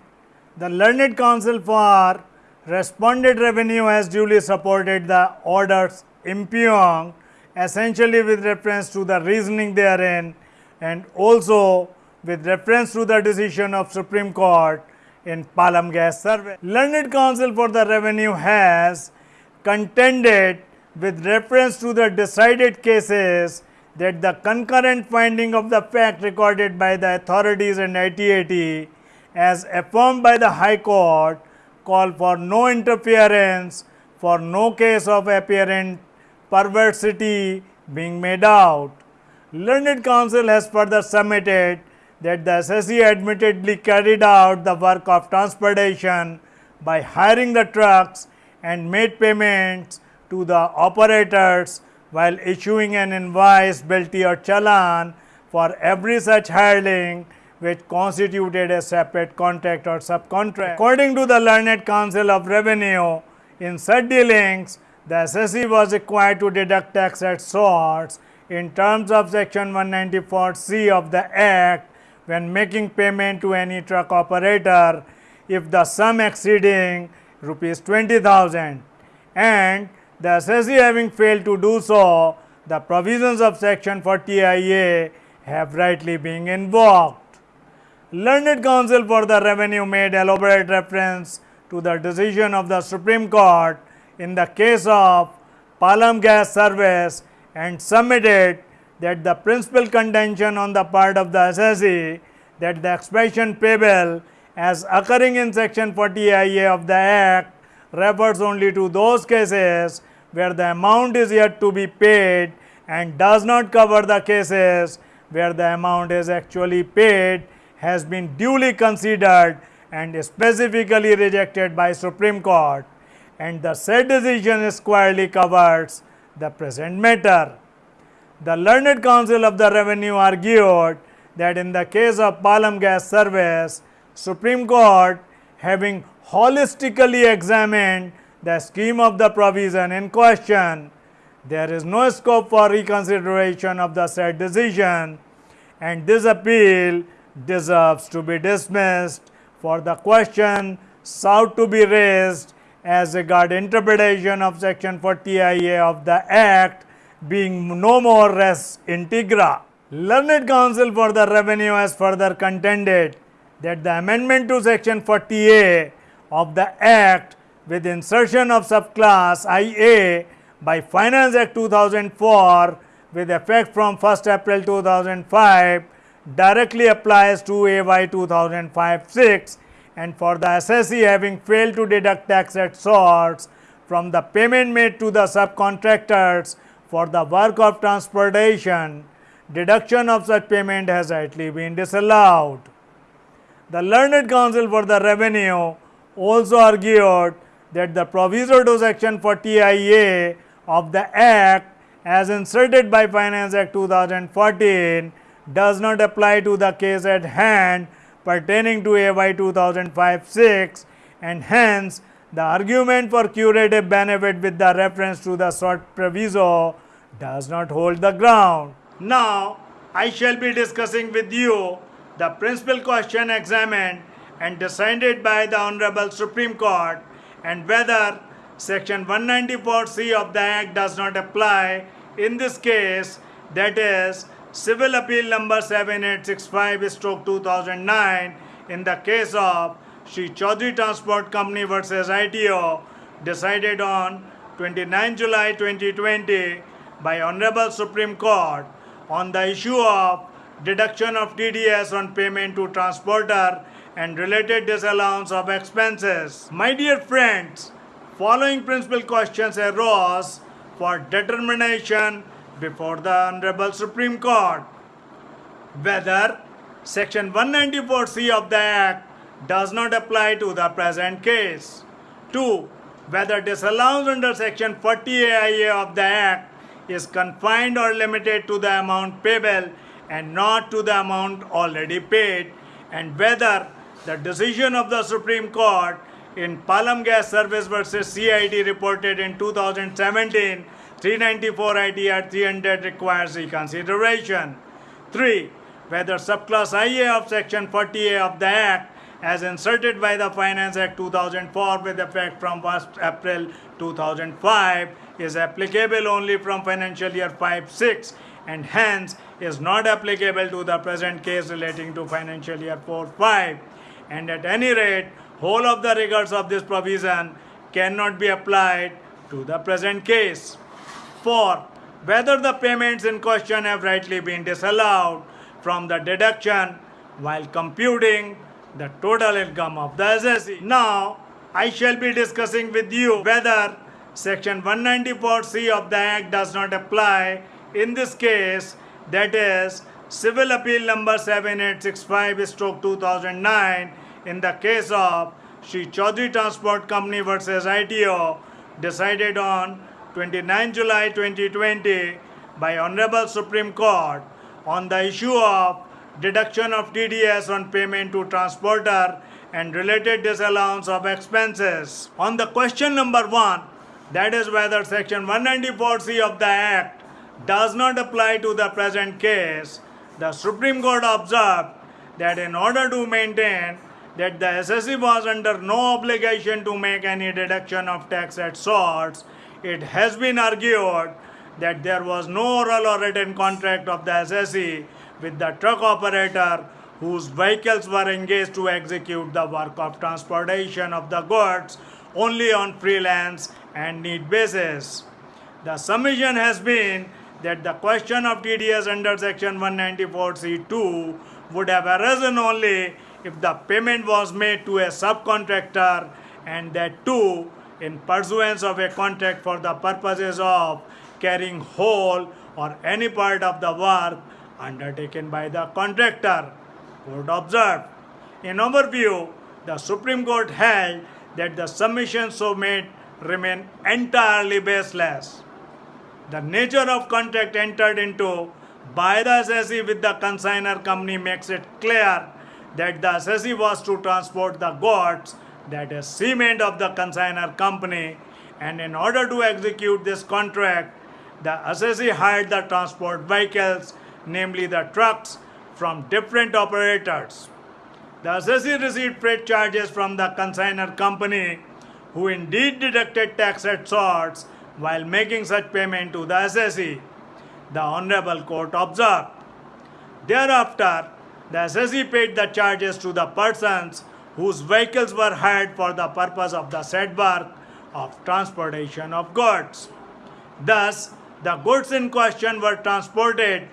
the learned counsel for responded revenue has duly supported the orders impugned essentially with reference to the reasoning therein and also with reference to the decision of Supreme Court in Palam Gas Service. Learned counsel for the revenue has contended with reference to the decided cases that the concurrent finding of the fact recorded by the authorities and ITAT as affirmed by the High Court call for no interference for no case of apparent perversity being made out. Learned counsel has further submitted that the assessee admittedly carried out the work of transportation by hiring the trucks and made payments to the operators while issuing an invoice, bilty or challan for every such hiring which constituted a separate contract or subcontract. According to the learned counsel of revenue, in such dealings, the assessee was required to deduct tax at source in terms of section 194C of the Act when making payment to any truck operator if the sum exceeding rupees 20,000 and the assessee having failed to do so, the provisions of section 40IA have rightly been invoked. Learned counsel for the revenue made elaborate reference to the decision of the Supreme Court in the case of Palam Gas Service and submitted that the principal contention on the part of the assessee that the expression payable as occurring in section 40IA of the Act refers only to those cases where the amount is yet to be paid and does not cover the cases where the amount is actually paid has been duly considered and specifically rejected by Supreme Court and the said decision squarely covers the present matter. The learned counsel of the revenue argued that in the case of Palam Gas Service, Supreme Court having holistically examined the scheme of the provision in question, there is no scope for reconsideration of the said decision and this appeal deserves to be dismissed for the question sought to be raised as regard interpretation of section 40IA of the Act being no more res integra. Learned counsel for the revenue has further contended that the amendment to section 40A of the Act with insertion of subclass IA by Finance Act 2004 with effect from 1st April 2005 directly applies to AY 2005-6 and for the assessee having failed to deduct tax at source from the payment made to the subcontractors for the work of transportation, deduction of such payment has rightly been disallowed. The learned counsel for the revenue also argued that the proviso to section 40IA of the Act as inserted by Finance Act 2014 does not apply to the case at hand pertaining to AY 2005-6 and hence the argument for curative benefit with the reference to the short proviso does not hold the ground. Now, I shall be discussing with you the principal question examined and decided by the Honorable Supreme Court and whether section 194C of the Act does not apply in this case that is civil appeal number 7865 stroke 2009 in the case of Sri Chaudhary Transport Company versus ITO decided on 29 July 2020 by Honorable Supreme Court on the issue of deduction of TDS on payment to transporter and related disallowance of expenses. My dear friends, following principal questions arose for determination before the Honorable Supreme Court. Whether Section 194C of the Act does not apply to the present case. 2. Whether disallowance under Section 40A of the Act is confined or limited to the amount payable and not to the amount already paid, and whether the decision of the Supreme Court in Palam Gas Service versus CIT reported in 2017 394 ITR 300 requires reconsideration. 3. Whether subclass IA of Section 40A of the Act as inserted by the Finance Act 2004 with effect from 1st April 2005 is applicable only from financial year 5-6 and hence is not applicable to the present case relating to financial year 4-5 and at any rate whole of the regards of this provision cannot be applied to the present case. 4. Whether the payments in question have rightly been disallowed from the deduction while computing the total income of the assessee. Now, I shall be discussing with you whether section 194C of the Act does not apply in this case, that is Civil Appeal number 7865 stroke 2009 in the case of Sri Chaudhary Transport Company versus ITO decided on 29 July 2020 by Honorable Supreme Court on the issue of deduction of TDS on payment to transporter and related disallowance of expenses. On the question number one, that is whether section 194C of the Act does not apply to the present case, the Supreme Court observed that in order to maintain that the assessee was under no obligation to make any deduction of tax at source, it has been argued that there was no oral or written contract of the assessee with the truck operator whose vehicles were engaged to execute the work of transportation of the goods only on freelance and need basis. The submission has been that the question of TDS under section 194C2 would have arisen only if the payment was made to a subcontractor and that too in pursuance of a contract for the purposes of carrying whole or any part of the work undertaken by the contractor. Court observed. In overview, the Supreme Court held that the submissions so made remain entirely baseless. The nature of contract entered into by the assessee with the consigner company makes it clear that the assessee was to transport the goods, that is cement of the consigner company, and in order to execute this contract, the assessee hired the transport vehicles namely the trucks, from different operators. The assessee received freight charges from the consigner company, who indeed deducted tax at source while making such payment to the assessee. The Honorable Court observed. Thereafter, the assessee paid the charges to the persons whose vehicles were hired for the purpose of the said work of transportation of goods. Thus, the goods in question were transported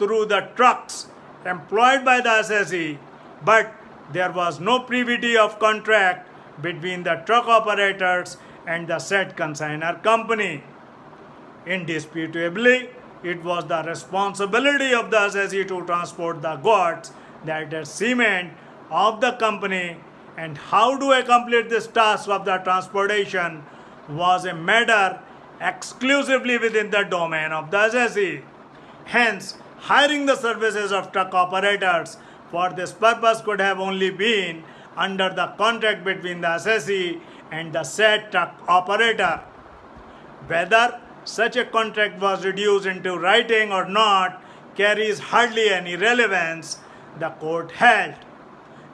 through the trucks employed by the assessee, but there was no privity of contract between the truck operators and the said consigner company. Indisputably, it was the responsibility of the assessee to transport the goods that is cement of the company and how to accomplish this task of the transportation was a matter exclusively within the domain of the assessee. Hence, hiring the services of truck operators for this purpose could have only been under the contract between the assessee and the said truck operator. Whether such a contract was reduced into writing or not carries hardly any relevance, the court held.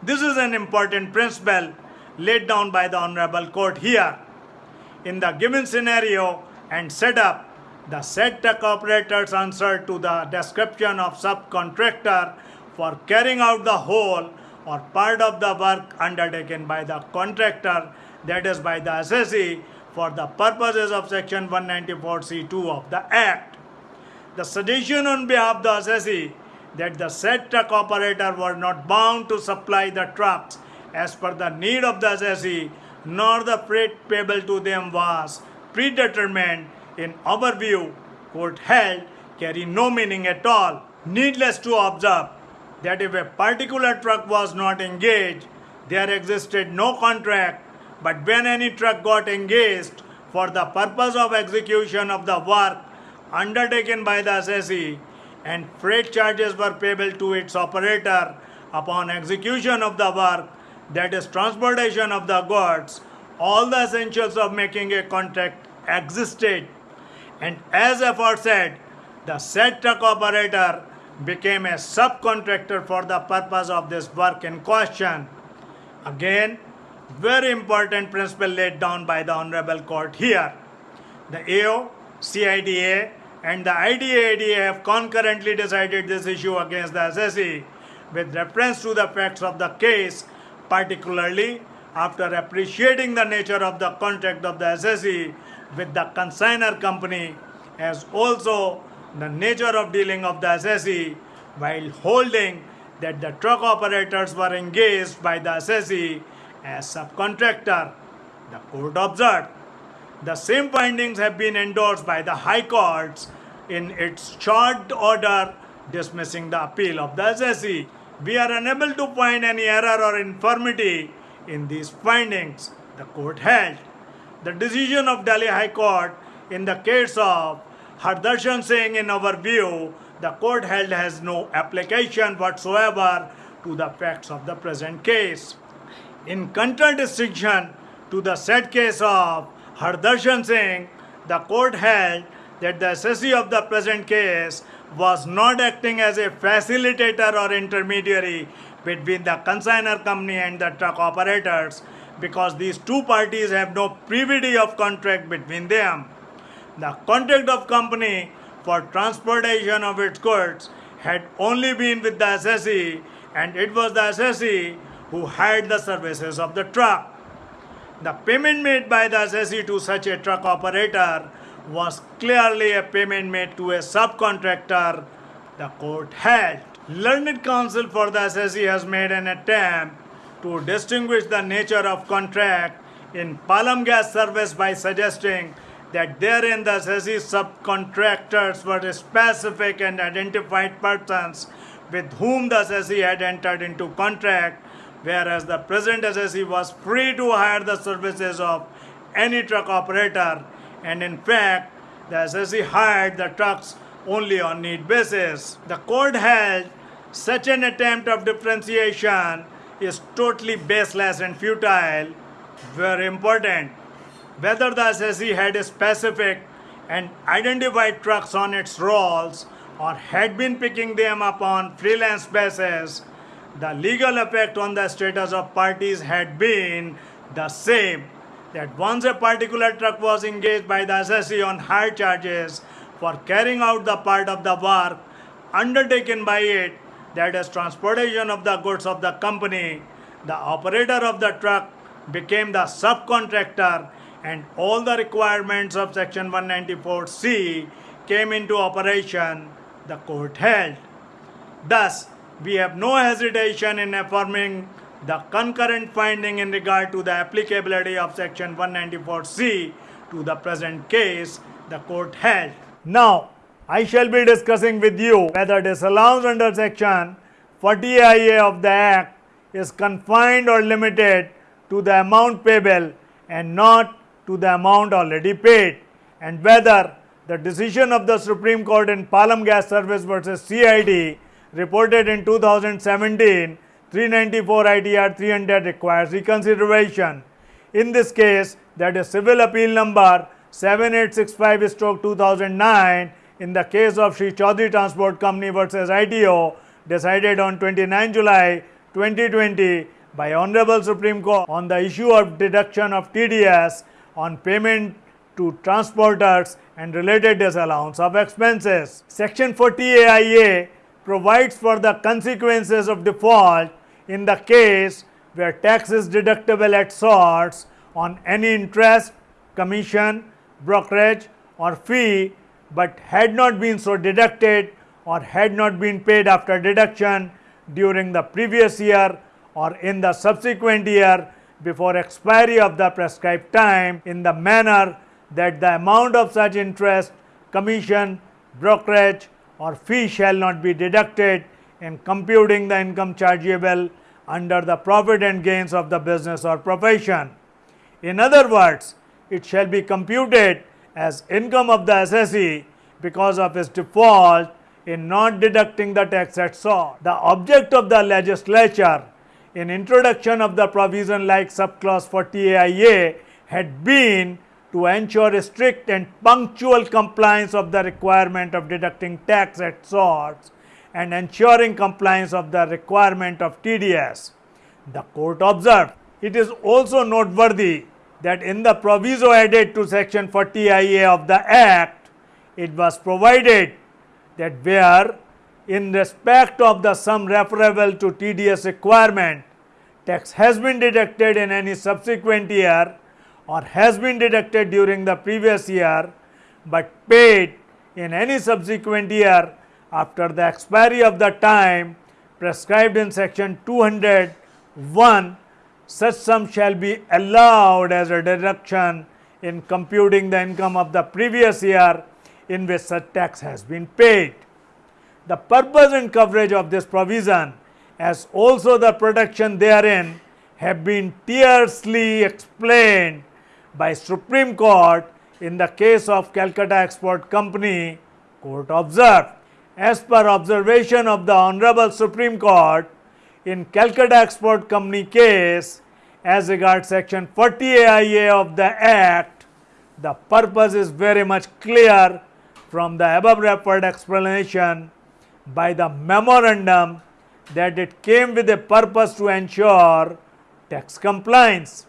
This is an important principle laid down by the Honorable Court here. In the given scenario and setup, the truck operators answer to the description of subcontractor for carrying out the whole or part of the work undertaken by the contractor, that is by the assessee, for the purposes of section 194C2 of the Act. The suggestion on behalf of the assessee that the said truck operator were not bound to supply the trucks as per the need of the assessee, nor the freight payable to them was predetermined in our view, court held, carry no meaning at all. Needless to observe that if a particular truck was not engaged, there existed no contract, but when any truck got engaged for the purpose of execution of the work undertaken by the assessee, and freight charges were payable to its operator upon execution of the work, that is, transportation of the goods, all the essentials of making a contract existed. And as aforesaid, the said truck operator became a subcontractor for the purpose of this work in question. Again, very important principle laid down by the Honorable Court here. The AO, CITA, and the ITAT have concurrently decided this issue against the assessee with reference to the facts of the case, particularly after appreciating the nature of the contract of the assessee with the consigner company as also the nature of dealing of the assessee while holding that the truck operators were engaged by the assessee as subcontractor. The court observed the same findings have been endorsed by the High Courts in its short order dismissing the appeal of the assessee. We are unable to find any error or infirmity in these findings, the court held. The decision of Delhi High Court in the case of Hardarshan Singh, in our view, the court held has no application whatsoever to the facts of the present case. In contradistinction to the said case of Hardarshan Singh, the court held that the assessee of the present case was not acting as a facilitator or intermediary between the consigner company and the truck operators because these two parties have no privity of contract between them. The contract of company for transportation of its goods had only been with the assessee and it was the assessee who hired the services of the truck. The payment made by the assessee to such a truck operator was clearly a payment made to a subcontractor the court held. Learned counsel for the assessee has made an attempt to distinguish the nature of contract in Palam gas service by suggesting that therein the assessee subcontractors were specific and identified persons with whom the assessee had entered into contract, whereas the present assessee was free to hire the services of any truck operator and in fact the assessee hired the trucks only on need basis. The court held such an attempt of differentiation is totally baseless and futile. were important. Whether the assessee had specific and identified trucks on its rolls or had been picking them up on freelance basis, the legal effect on the status of parties had been the same that once a particular truck was engaged by the assessee on hire charges for carrying out the part of the work undertaken by it, that is transportation of the goods of the company, the operator of the truck became the subcontractor and all the requirements of section 194C came into operation, the court held. Thus, we have no hesitation in affirming the concurrent finding in regard to the applicability of section 194C to the present case the court held. Now, I shall be discussing with you whether disallowance under section 40IA of the Act is confined or limited to the amount payable and not to the amount already paid and whether the decision of the Supreme Court in Palam Gas Service versus CIT reported in 2017 394 ITR 300 requires reconsideration. In this case, that is civil appeal number 7865 stroke 2009 in the case of Sri Chaudhary Transport Company versus ITO decided on 29 July 2020 by Honorable Supreme Court on the issue of deduction of TDS on payment to transporters and related disallowance of expenses. Section 40 AIA provides for the consequences of default in the case where tax is deductible at source on any interest, commission, brokerage or fee but had not been so deducted or had not been paid after deduction during the previous year or in the subsequent year before expiry of the prescribed time in the manner that the amount of such interest, commission, brokerage or fee shall not be deducted in computing the income chargeable under the profit and gains of the business or profession. In other words, it shall be computed as income of the assessee because of his default in not deducting the tax at source. The object of the legislature in introduction of the provision like subclause 40AIA had been to ensure strict and punctual compliance of the requirement of deducting tax at source and ensuring compliance of the requirement of TDS. The court observed, it is also noteworthy that in the proviso added to section 40IA of the Act, it was provided that where in respect of the sum referable to TDS requirement, tax has been deducted in any subsequent year or has been deducted during the previous year, but paid in any subsequent year after the expiry of the time prescribed in section 201 such sum shall be allowed as a deduction in computing the income of the previous year in which such tax has been paid. The purpose and coverage of this provision as also the protection therein have been tersely explained by Supreme Court in the case of Calcutta Export Company, court observed. As per observation of the Honorable Supreme Court, in Calcutta Export Company case, as regards section 40 AIA of the Act, the purpose is very much clear from the above referred explanation by the memorandum that it came with a purpose to ensure tax compliance.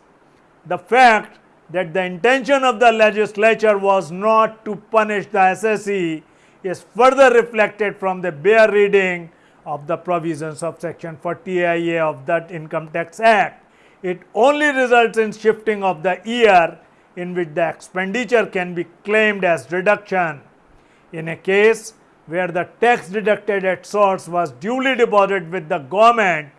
The fact that the intention of the legislature was not to punish the assessee is further reflected from the bare reading of the provisions of section 40 AIA of that Income Tax Act. It only results in shifting of the year in which the expenditure can be claimed as deduction. In a case where the tax deducted at source was duly deposited with the government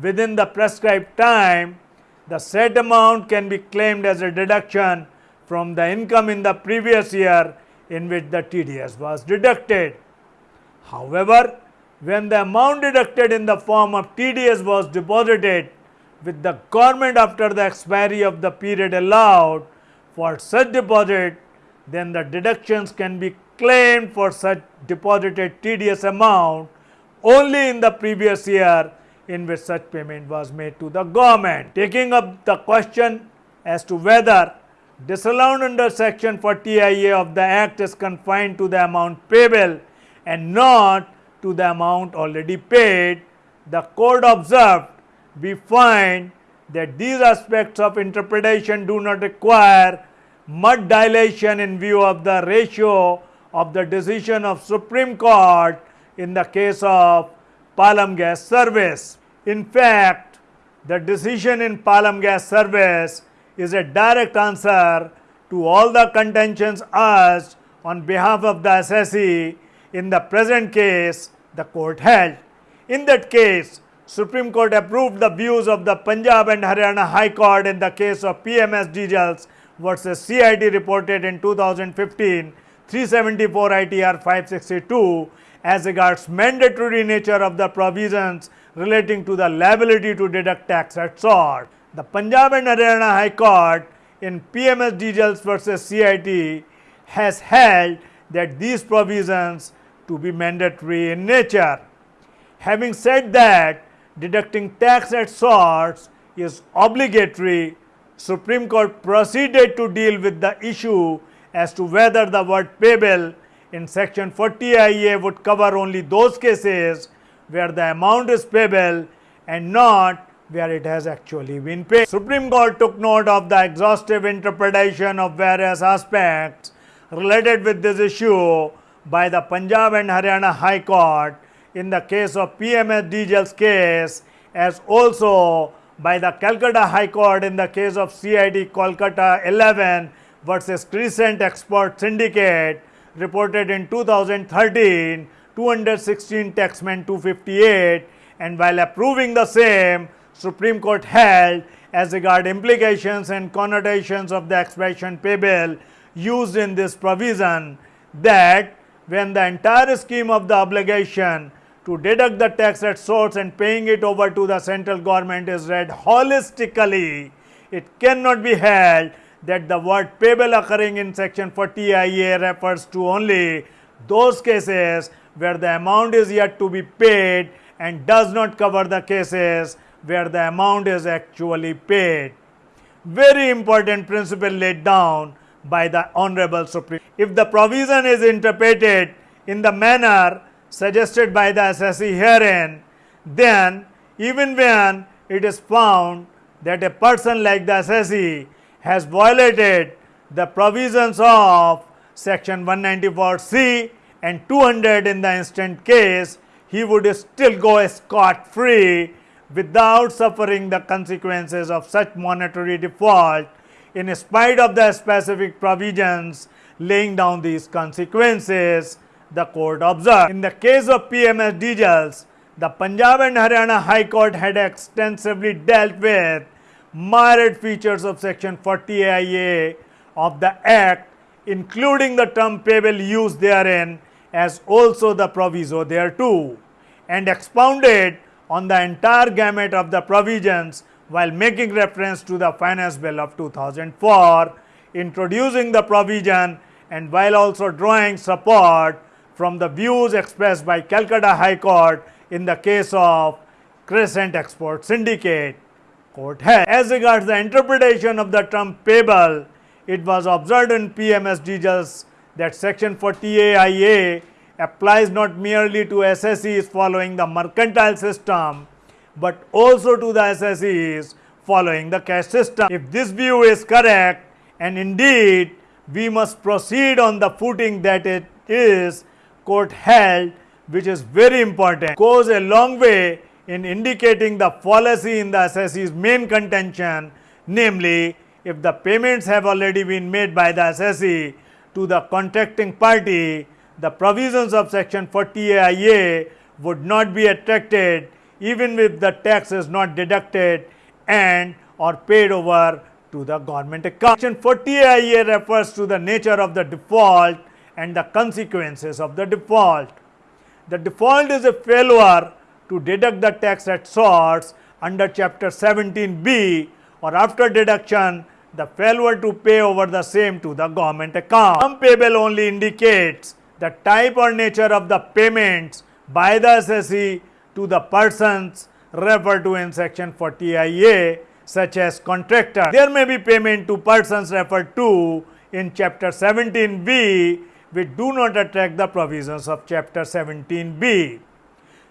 within the prescribed time, the said amount can be claimed as a deduction from the income in the previous year in which the TDS was deducted. However, when the amount deducted in the form of TDS was deposited with the government after the expiry of the period allowed for such deposit, then the deductions can be claimed for such deposited TDS amount only in the previous year in which such payment was made to the government. Taking up the question as to whether disallowed under section 40 IA of the act is confined to the amount payable and not to the amount already paid, the court observed we find that these aspects of interpretation do not require much dilation in view of the ratio of the decision of Supreme Court in the case of Palam Gas Service. In fact, the decision in Palam Gas Service is a direct answer to all the contentions asked on behalf of the assessee in the present case the court held. In that case, Supreme Court approved the views of the Punjab and Haryana High Court in the case of PMS Diesels versus CIT reported in 2015 374 ITR 562 as regards mandatory nature of the provisions relating to the liability to deduct tax at source. The Punjab and Haryana High Court in PMS Diesels versus CIT has held that these provisions to be mandatory in nature. Having said that, deducting tax at source is obligatory, Supreme Court proceeded to deal with the issue as to whether the word payable in section 40 IA would cover only those cases where the amount is payable and not where it has actually been paid. Supreme Court took note of the exhaustive interpretation of various aspects related with this issue by the Punjab and Haryana High Court in the case of PMS Diesel's case as also by the Calcutta High Court in the case of CIT Kolkata 11 versus Crescent Export Syndicate reported in 2013 216 Taxmann 258 and while approving the same Supreme Court held as regard implications and connotations of the expression payable used in this provision that when the entire scheme of the obligation to deduct the tax at source and paying it over to the central government is read holistically, it cannot be held that the word payable occurring in section 40 IA refers to only those cases where the amount is yet to be paid and does not cover the cases where the amount is actually paid. Very important principle laid down by the Honorable Supreme. If the provision is interpreted in the manner suggested by the assessee herein, then even when it is found that a person like the assessee has violated the provisions of section 194C and 200 in the instant case, he would still go scot free without suffering the consequences of such monetary default in spite of the specific provisions laying down these consequences, the court observed. In the case of PMS diesels, the Punjab and Haryana High Court had extensively dealt with myriad features of section 40 AIA of the Act, including the term payable used therein as also the proviso thereto, and expounded on the entire gamut of the provisions while making reference to the finance bill of 2004, introducing the provision and while also drawing support from the views expressed by Calcutta High Court in the case of Crescent Export Syndicate. Court has. As regards the interpretation of the term payable, it was observed in PMS diesels that section 40A IA applies not merely to assessees following the mercantile system, but also to the assessees following the cash system. If this view is correct and indeed we must proceed on the footing that it is court held which is very important goes a long way in indicating the fallacy in the assessee's main contention namely if the payments have already been made by the assessee to the contracting party the provisions of section 40 AIA would not be attracted even if the tax is not deducted and or paid over to the government account. Section 40 AIA refers to the nature of the default and the consequences of the default. The default is a failure to deduct the tax at source under chapter 17b or after deduction the failure to pay over the same to the government account. Sum payable only indicates the type or nature of the payments by the assessee to the persons referred to in section 40 IA such as contractor. There may be payment to persons referred to in chapter 17b which do not attract the provisions of chapter 17b.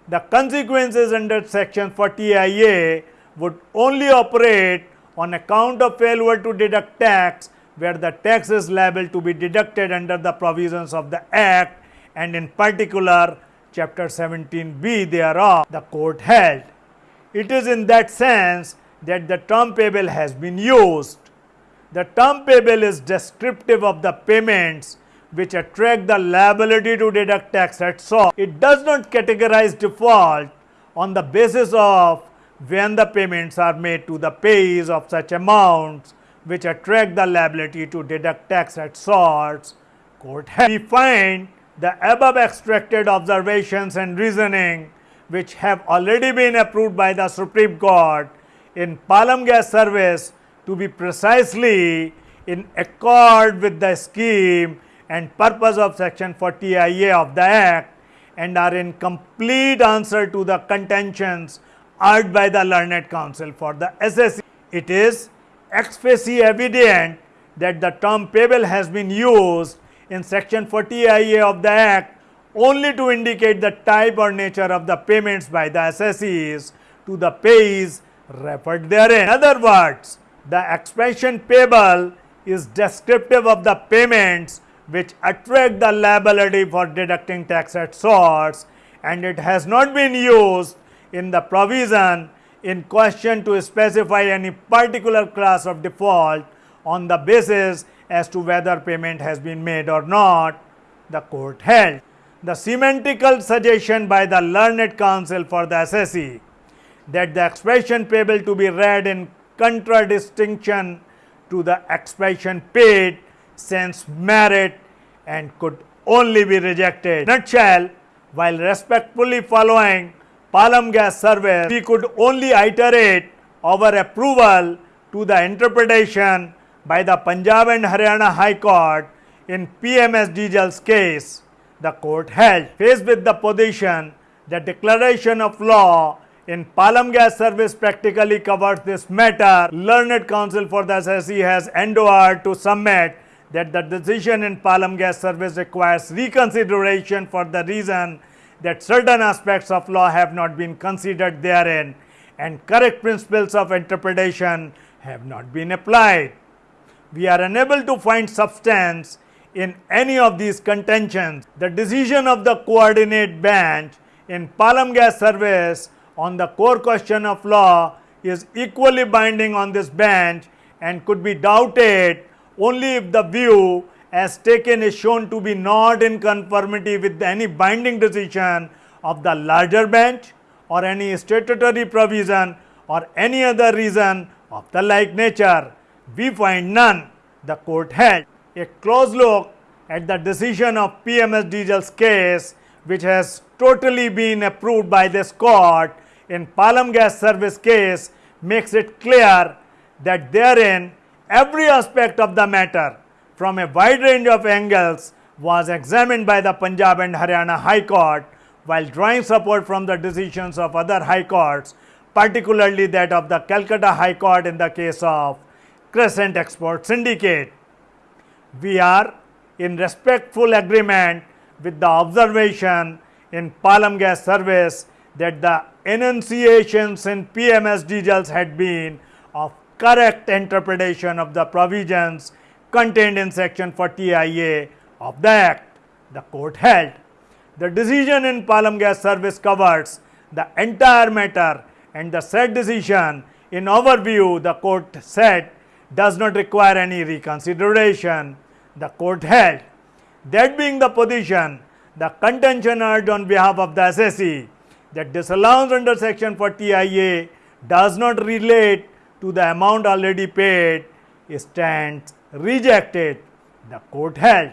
The consequences under section 40 IA would only operate on account of failure to deduct tax where the tax is liable to be deducted under the provisions of the act and in particular chapter 17b thereof the court held. It is in that sense that the term payable has been used. The term payable is descriptive of the payments which attract the liability to deduct tax at source. It does not categorize default on the basis of when the payments are made to the payees of such amounts which attract the liability to deduct tax at source. Court. We find the above extracted observations and reasoning which have already been approved by the Supreme Court in Palam Gas Service to be precisely in accord with the scheme and purpose of section 40 IA of the Act and are in complete answer to the contentions urged by the learned counsel for the assessee. It is ex facie evident that the term payable has been used in section 40 IA of the Act only to indicate the type or nature of the payments by the assessees to the payees referred therein. In other words, the expansion payable is descriptive of the payments which attract the liability for deducting tax at source and it has not been used in the provision in question to specify any particular class of default on the basis as to whether payment has been made or not, the court held. The semantical suggestion by the learned counsel for the assessee that the expression payable to be read in contradistinction to the expression paid sense merit and could only be rejected. Nutshell, while respectfully following Palam Gas Service, we could only iterate our approval to the interpretation by the Punjab and Haryana High Court in PMS Diesel's case. The court held, faced with the position that declaration of law in Palam Gas Service practically covers this matter. Learned counsel for the assessee has endeavored to submit that the decision in Palam Gas Service requires reconsideration for the reason that certain aspects of law have not been considered therein and correct principles of interpretation have not been applied. We are unable to find substance in any of these contentions. The decision of the coordinate bench in Palam Gas Service on the core question of law is equally binding on this bench and could be doubted only if the view as taken is shown to be not in conformity with any binding decision of the larger bench or any statutory provision or any other reason of the like nature. We find none. The court held a close look at the decision of PMS Diesel's case which has totally been approved by this court in Palam Gas Service case makes it clear that therein every aspect of the matter from a wide range of angles was examined by the Punjab and Haryana High Court while drawing support from the decisions of other high courts, particularly that of the Calcutta High Court in the case of Crescent Export Syndicate. We are in respectful agreement with the observation in Palam Gas Service that the enunciations in PMS Diesels had been of correct interpretation of the provisions contained in section 40IA of the Act. The court held. The decision in Palam Gas Service covers the entire matter and the said decision in our view the court said does not require any reconsideration. The court held. That being the position, the contention urged on behalf of the assessee that disallowance under section 40IA does not relate to the amount already paid stands rejected. The court held.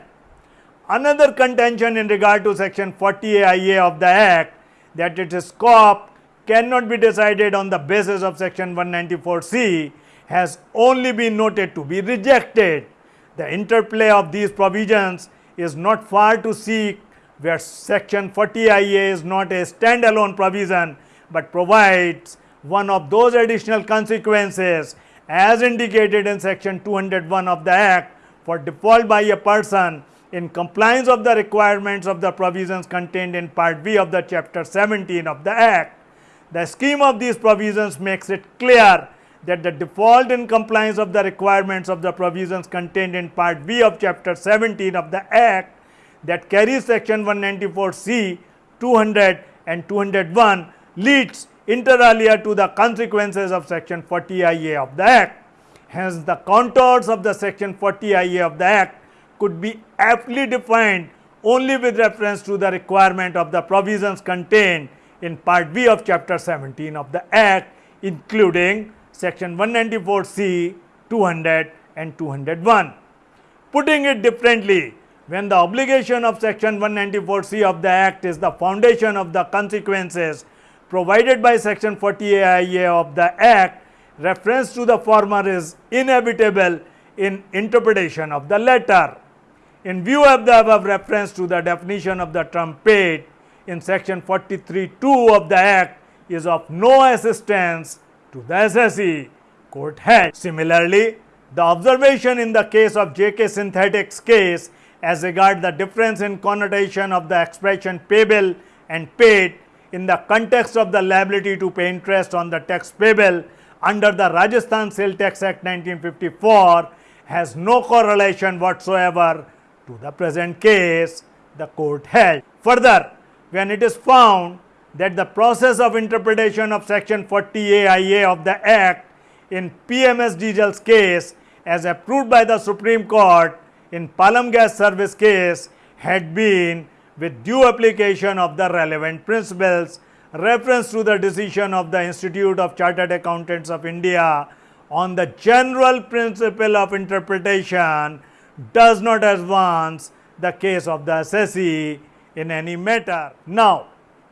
Another contention in regard to section 40IA of the Act that its scope cannot be decided on the basis of section 194C has only been noted to be rejected. The interplay of these provisions is not far to seek where section 40IA is not a standalone provision, but provides one of those additional consequences as indicated in section 201 of the Act for default by a person in compliance of the requirements of the provisions contained in part B of the chapter 17 of the Act. The scheme of these provisions makes it clear that the default in compliance of the requirements of the provisions contained in part B of chapter 17 of the Act that carries section 194C, 200 and 201 leads inter alia to the consequences of section 40IA of the Act. Hence, the contours of the section 40IA of the Act could be aptly defined only with reference to the requirement of the provisions contained in part B of chapter 17 of the Act including section 194C, 200 and 201. Putting it differently, when the obligation of section 194C of the Act is the foundation of the consequences provided by section 40AIA of the Act, reference to the former is inevitable in interpretation of the latter. In view of the above reference to the definition of the term paid in section 43.2 of the Act is of no assistance to the assessee court held. Similarly, the observation in the case of JK Synthetics case as regard the difference in connotation of the expression payable and paid in the context of the liability to pay interest on the tax payable under the Rajasthan Sale Tax Act 1954 has no correlation whatsoever to the present case the court held. Further, when it is found that the process of interpretation of section 40AIA of the Act in PMS Diesel's case as approved by the Supreme Court in Palam Gas Service case had been with due application of the relevant principles reference to the decision of the Institute of Chartered Accountants of India on the general principle of interpretation does not advance the case of the assessee in any matter. Now,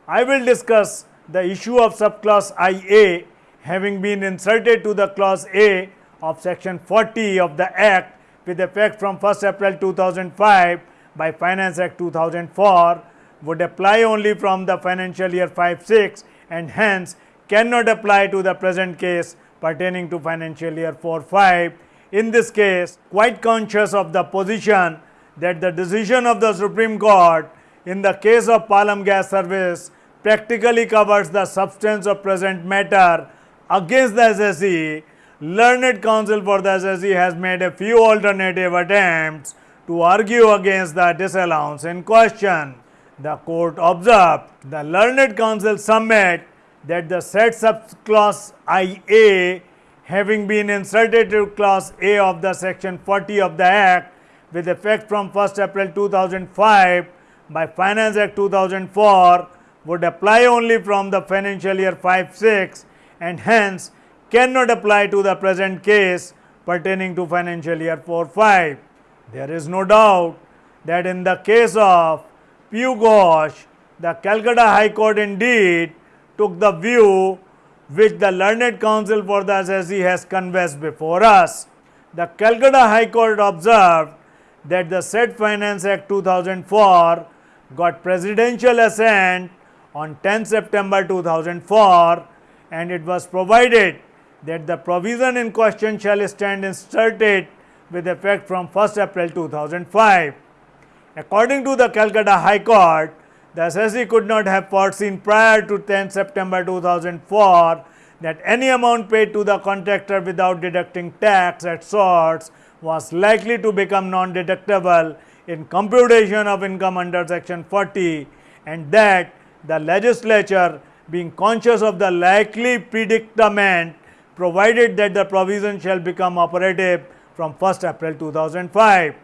I will discuss the issue of subclause IA having been inserted to the clause A of section 40 of the Act with effect from 1st April 2005 by Finance Act 2004 would apply only from the financial year 5-6 and hence cannot apply to the present case pertaining to financial year 4-5. In this case, quite conscious of the position that the decision of the Supreme Court in the case of Palam Gas Service practically covers the substance of present matter against the assessee, learned counsel for the assessee has made a few alternative attempts to argue against the disallowance in question. The court observed the learned counsel submit that the said subclause IA having been inserted to clause A of the section 40 of the Act with effect from 1st April 2005 by Finance Act 2004 would apply only from the financial year 5-6 and hence cannot apply to the present case pertaining to financial year 4-5. There is no doubt that in the case of Piu Ghosh, the Calcutta High Court indeed took the view which the learned counsel for the assessee has conveyed before us. The Calcutta High Court observed that the said Finance Act 2004 got presidential assent on 10 September 2004 and it was provided that the provision in question shall stand inserted with effect from 1st April 2005. According to the Calcutta High Court, the assessee could not have foreseen prior to 10 September 2004 that any amount paid to the contractor without deducting tax at source was likely to become non-deductible in computation of income under section 40 and that the legislature being conscious of the likely predicament provided that the provision shall become operative from 1st April 2005.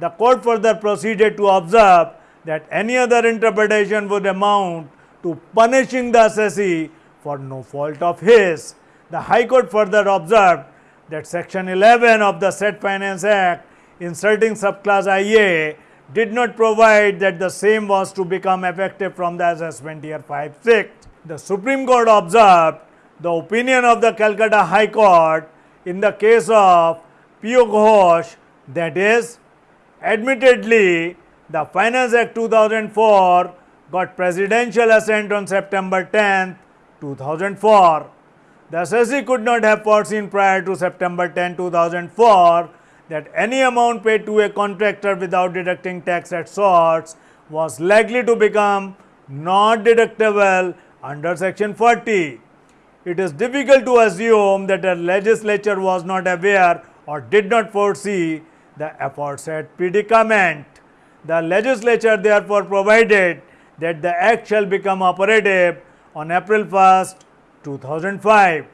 The court further proceeded to observe that any other interpretation would amount to punishing the assessee for no fault of his. The High Court further observed that section 11 of the said Finance Act inserting subclause IA did not provide that the same was to become effective from the assessment year 5-6. The Supreme Court observed the opinion of the Calcutta High Court in the case of Piu Ghosh that is admittedly the Finance Act 2004 got presidential assent on September 10, 2004. The assessee could not have foreseen prior to September 10, 2004 that any amount paid to a contractor without deducting tax at source was likely to become not deductible under section 40. It is difficult to assume that the legislature was not aware or did not foresee the aforesaid predicament. The legislature therefore provided that the act shall become operative on April 1st, 2005.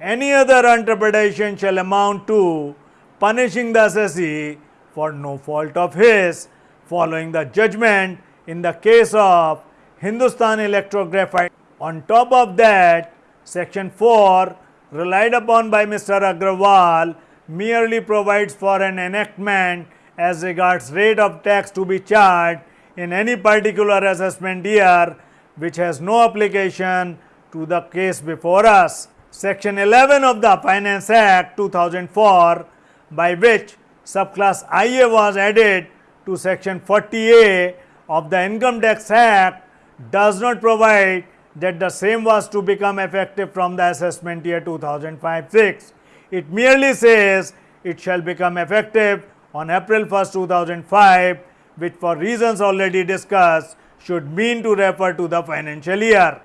Any other interpretation shall amount to punishing the assessee for no fault of his following the judgment in the case of Hindustan Electrographite. On top of that, section 4 relied upon by Mr. Agrawal merely provides for an enactment as regards rate of tax to be charged in any particular assessment year which has no application to the case before us. Section 11 of the Finance Act 2004 by which subclause IA was added to section 40A of the Income Tax Act does not provide that the same was to become effective from the assessment year 2005-6. It merely says it shall become effective on April 1st, 2005 which for reasons already discussed should mean to refer to the financial year.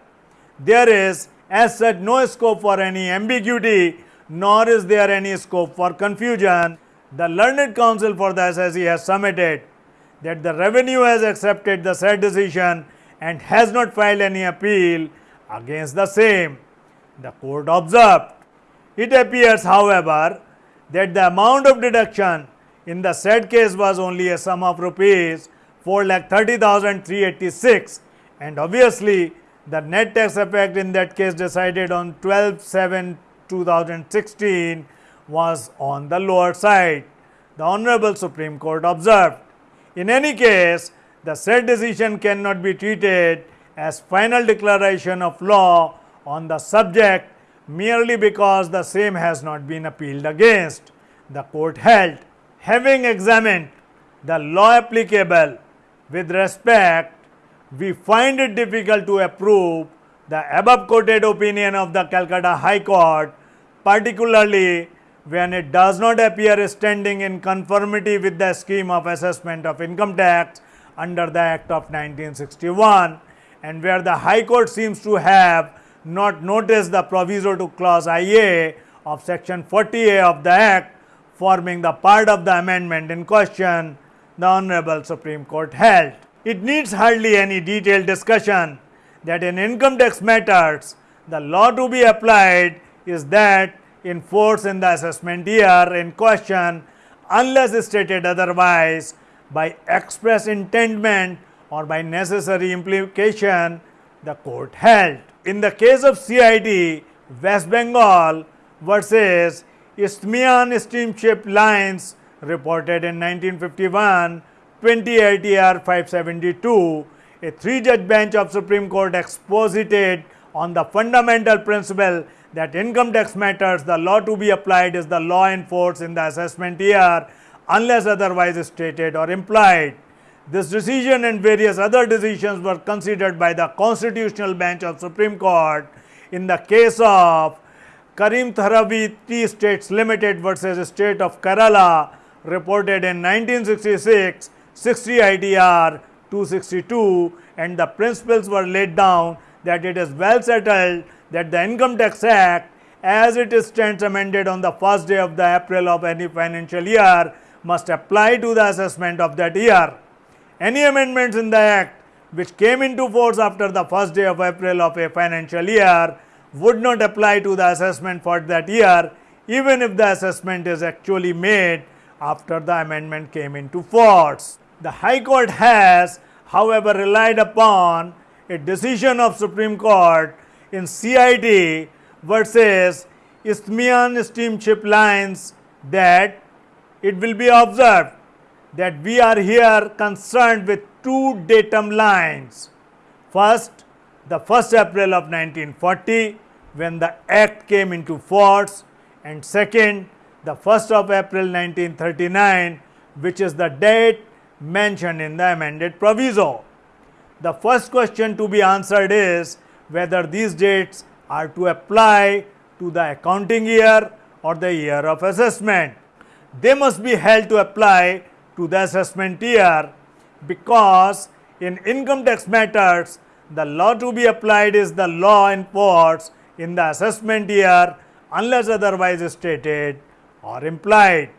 There is as such no scope for any ambiguity nor is there any scope for confusion. The learned counsel for the assessee has submitted that the revenue has accepted the said decision and has not filed any appeal against the same. The court observed. It appears, however, that the amount of deduction in the said case was only a sum of rupees 4,30,386 and obviously the net tax effect in that case decided on 12 7 2016 was on the lower side. The Honorable Supreme Court observed. In any case, the said decision cannot be treated as final declaration of law on the subject merely because the same has not been appealed against. The court held, having examined the law applicable with respect, we find it difficult to approve the above quoted opinion of the Calcutta High Court, particularly when it does not appear standing in conformity with the scheme of assessment of income tax under the Act of 1961 and where the High Court seems to have not noticed the proviso to clause IA of section 40A of the Act forming the part of the amendment in question, the Honorable Supreme Court held. It needs hardly any detailed discussion that in income tax matters, the law to be applied is that in force in the assessment year in question unless stated otherwise by express intendment or by necessary implication the court held. In the case of CIT West Bengal versus Isthmian Steamship Lines reported in 1951 20 ITR 572, a three judge bench of Supreme Court exposited on the fundamental principle that income tax matters the law to be applied is the law in force in the assessment year unless otherwise stated or implied. This decision and various other decisions were considered by the constitutional bench of Supreme Court in the case of Karim Tharavi Tea States Limited versus State of Kerala reported in 1966 60 ITR 262 and the principles were laid down that it is well settled that the Income Tax Act as it stands amended on the first day of the April of any financial year must apply to the assessment of that year. Any amendments in the Act which came into force after the first day of April of a financial year would not apply to the assessment for that year even if the assessment is actually made after the amendment came into force. The High Court has however relied upon a decision of Supreme Court in CIT versus Isthmian Steamship Lines that it will be observed that we are here concerned with two datum lines. First, the 1st April of 1940 when the act came into force and second, the 1st of April 1939 which is the date mentioned in the amended proviso. The first question to be answered is whether these dates are to apply to the accounting year or the year of assessment. They must be held to apply to the assessment year because in income tax matters the law to be applied is the law in force in the assessment year unless otherwise stated or implied.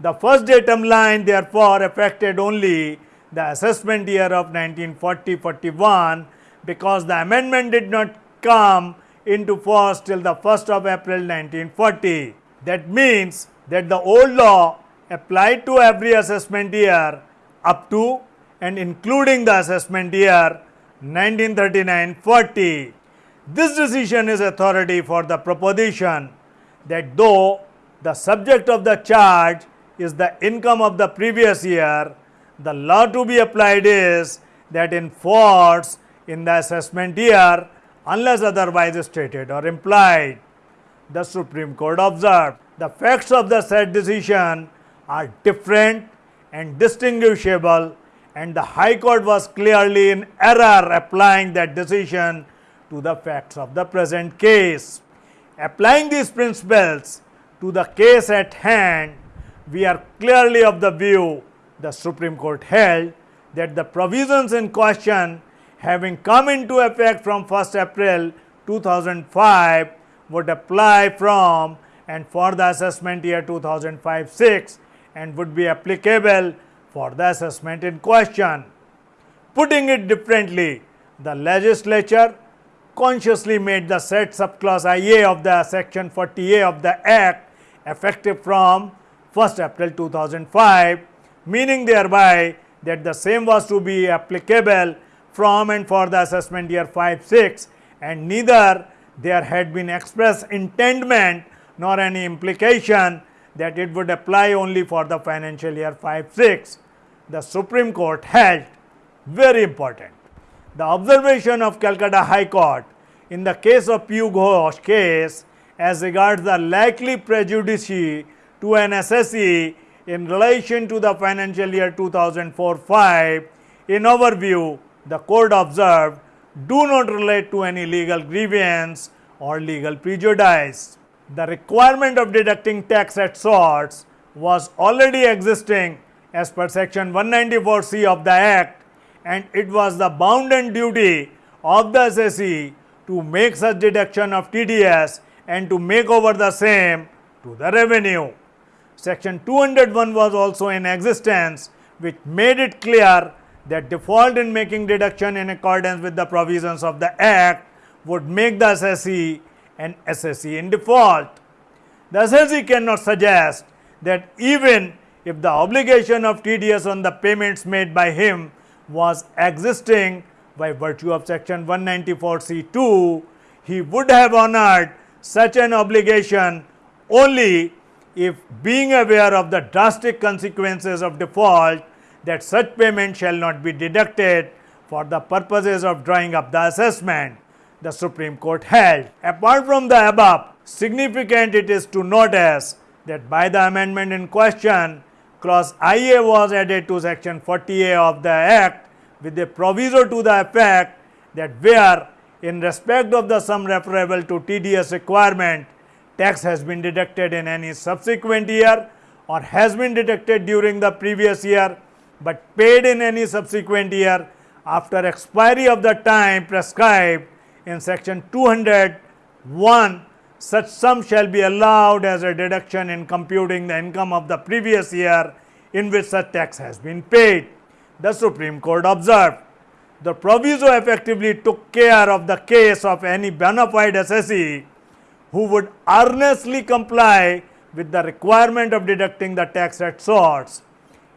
The first datum line therefore affected only the assessment year of 1940-41 because the amendment did not come into force till the 1st of April 1940. That means that the old law applied to every assessment year up to and including the assessment year 1939-40. This decision is authority for the proposition that though the subject of the charge is the income of the previous year, the law to be applied is that in force in the assessment year unless otherwise stated or implied. The Supreme Court observed the facts of the said decision are different and distinguishable and the High Court was clearly in error applying that decision to the facts of the present case. Applying these principles to the case at hand, we are clearly of the view the Supreme Court held that the provisions in question having come into effect from 1st April 2005 would apply from and for the assessment year 2005-6 and would be applicable for the assessment in question. Putting it differently, the legislature consciously made the said subclause IA of the section 40A of the Act effective from 1st April 2005, meaning thereby that the same was to be applicable from and for the assessment year 5-6 and neither there had been express intendment nor any implication that it would apply only for the financial year 5-6. The Supreme Court held very important. The observation of Calcutta High Court in the case of Piu Ghosh case as regards the likely prejudice to an assessee in relation to the financial year 2004-5, in our view, the court observed do not relate to any legal grievance or legal prejudice. The requirement of deducting tax at source was already existing as per section 194C of the Act and it was the bounden duty of the assessee to make such deduction of TDS and to make over the same to the revenue. Section 201 was also in existence which made it clear that default in making deduction in accordance with the provisions of the Act would make the assessee an assessee in default. The assessee cannot suggest that even if the obligation of TDS on the payments made by him was existing by virtue of section 194C2, he would have honored such an obligation only if being aware of the drastic consequences of default that such payment shall not be deducted for the purposes of drawing up the assessment, the Supreme Court held. Apart from the above, significant it is to notice that by the amendment in question, clause IA was added to section 40A of the Act with a proviso to the effect that where in respect of the sum referable to TDS requirement, tax has been deducted in any subsequent year or has been deducted during the previous year, but paid in any subsequent year after expiry of the time prescribed in section 201 such sum shall be allowed as a deduction in computing the income of the previous year in which such tax has been paid. The Supreme Court observed the proviso effectively took care of the case of any bona fide assessee who would earnestly comply with the requirement of deducting the tax at source.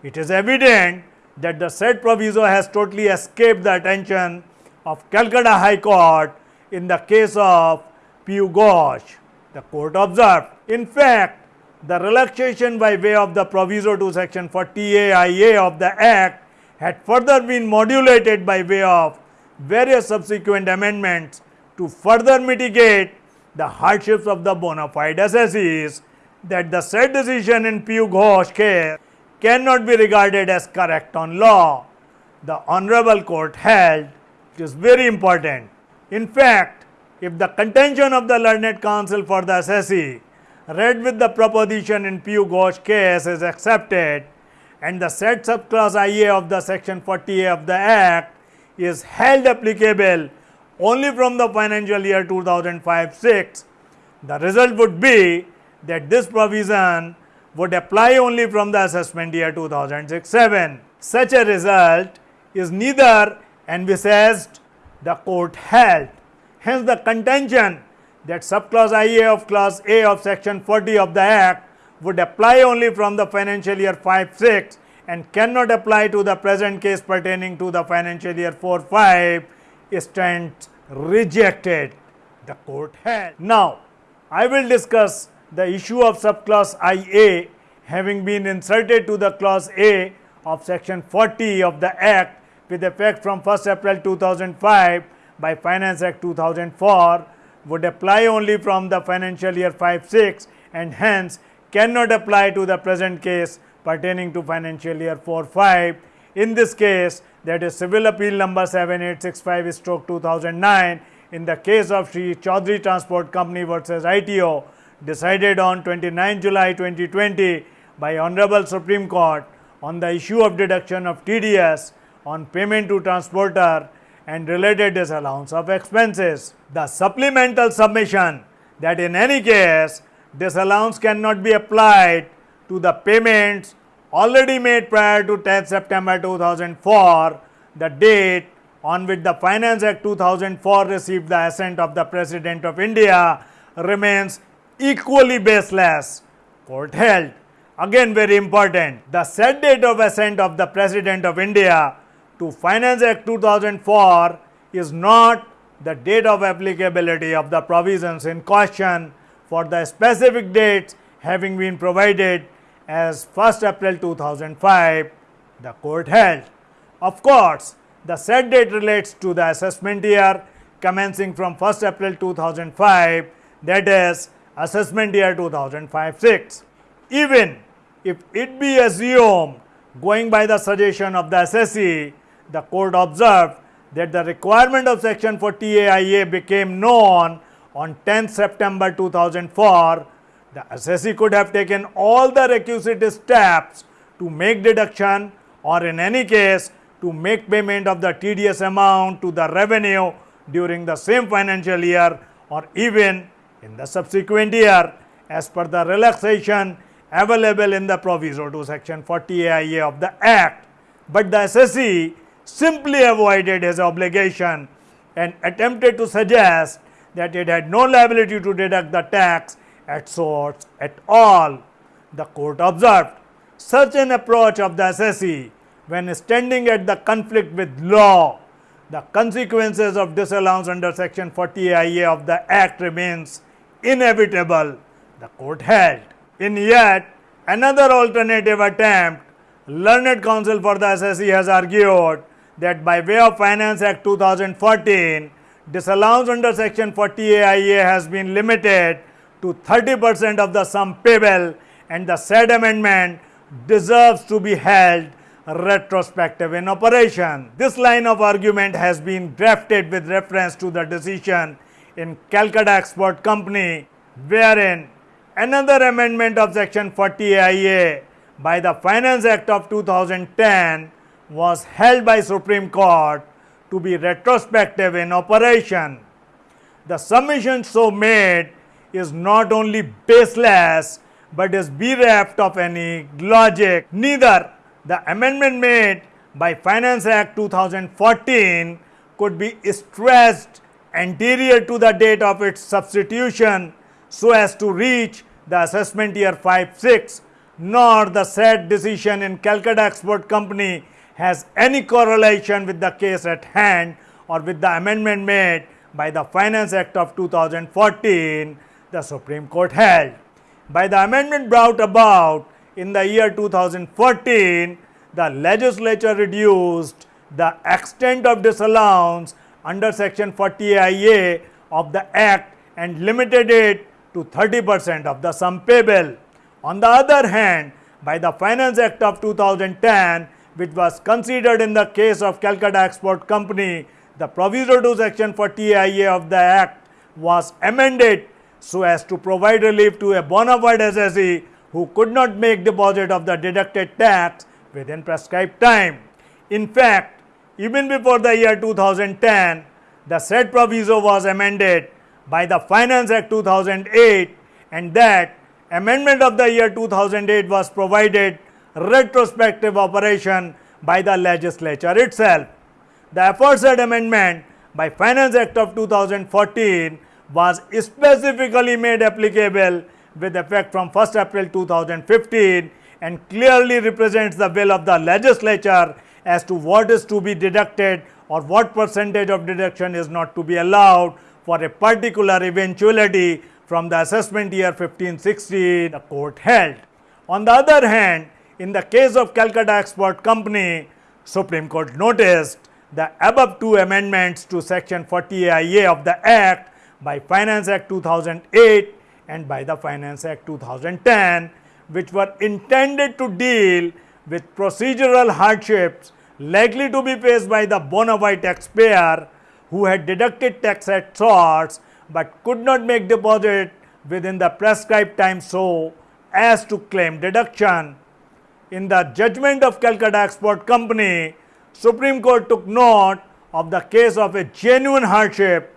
It is evident that the said proviso has totally escaped the attention of Calcutta High Court in the case of Piu Ghosh. The court observed, in fact, the relaxation by way of the proviso to section 40A IA of the Act had further been modulated by way of various subsequent amendments to further mitigate the hardships of the bona fide assessees that the said decision in Piu Ghosh case cannot be regarded as correct on law. The Honorable Court held it is very important. In fact, if the contention of the learned counsel for the assessee read with the proposition in Piu Ghosh case is accepted and the said subclause IA of the section 40A of the Act is held applicable only from the financial year 2005-6, the result would be that this provision would apply only from the assessment year 2006-7. Such a result is neither envisaged the court held. Hence, the contention that subclause IA of clause A of section 40 of the Act would apply only from the financial year 5-6 and cannot apply to the present case pertaining to the financial year 4-5 stands rejected the court had. Now, I will discuss the issue of subclause IA having been inserted to the clause A of section 40 of the Act with effect from 1st April 2005 by Finance Act 2004 would apply only from the financial year 5-6 and hence cannot apply to the present case pertaining to financial year 4-5. In this case, that is civil appeal number 7865 stroke 2009 in the case of Sri Chaudhary Transport Company versus ITO decided on 29 July 2020 by Honorable Supreme Court on the issue of deduction of TDS on payment to transporter and related disallowance of expenses. The supplemental submission that in any case disallowance cannot be applied to the payments already made prior to 10th September 2004, the date on which the Finance Act 2004 received the assent of the President of India remains equally baseless. Court held. Again very important, the set date of assent of the President of India to Finance Act 2004 is not the date of applicability of the provisions in question for the specific dates having been provided as 1st April 2005, the court held. Of course, the set date relates to the assessment year commencing from 1st April 2005 that is assessment year 2005-6. Even if it be assumed going by the suggestion of the assessee, the court observed that the requirement of section 40AIA became known on 10th September 2004. The assessee could have taken all the requisite steps to make deduction or in any case to make payment of the TDS amount to the revenue during the same financial year or even in the subsequent year as per the relaxation available in the proviso to section 40AIA of the Act. But the assessee simply avoided his obligation and attempted to suggest that it had no liability to deduct the tax at source at all. The court observed such an approach of the assessee when standing at the conflict with law, the consequences of disallowance under section 40IA of the act remains inevitable, the court held. In yet another alternative attempt, learned counsel for the assessee has argued that by way of Finance Act 2014, disallowance under section 40AIA has been limited to 30 percent of the sum payable and the said amendment deserves to be held retrospective in operation. This line of argument has been drafted with reference to the decision in Calcutta Export Company wherein another amendment of section 40AIA by the Finance Act of 2010 was held by Supreme Court to be retrospective in operation. The submission so made is not only baseless but is bereft of any logic. Neither the amendment made by Finance Act 2014 could be stressed anterior to the date of its substitution so as to reach the assessment year 5-6 nor the said decision in Calcutta Export Company has any correlation with the case at hand or with the amendment made by the Finance Act of 2014 the Supreme Court held. By the amendment brought about in the year 2014, the legislature reduced the extent of disallowance under section 40IA of the act and limited it to 30 percent of the sum payable. On the other hand, by the Finance Act of 2010, which was considered in the case of Calcutta Export Company, the proviso to section 40IA of the act was amended so as to provide relief to a bona fide assessee who could not make deposit of the deducted tax within prescribed time. In fact, even before the year 2010, the said proviso was amended by the Finance Act 2008 and that amendment of the year 2008 was provided retrospective operation by the legislature itself. The aforesaid amendment by Finance Act of 2014 was specifically made applicable with effect from 1st April 2015 and clearly represents the will of the legislature as to what is to be deducted or what percentage of deduction is not to be allowed for a particular eventuality from the assessment year 1560 the court held. On the other hand, in the case of Calcutta Export Company, Supreme Court noticed the above two amendments to section 40IA of the Act by Finance Act 2008 and by the Finance Act 2010 which were intended to deal with procedural hardships likely to be faced by the bona fide taxpayer who had deducted tax at source but could not make deposit within the prescribed time so as to claim deduction. In the judgment of Calcutta Export Company, Supreme Court took note of the case of a genuine hardship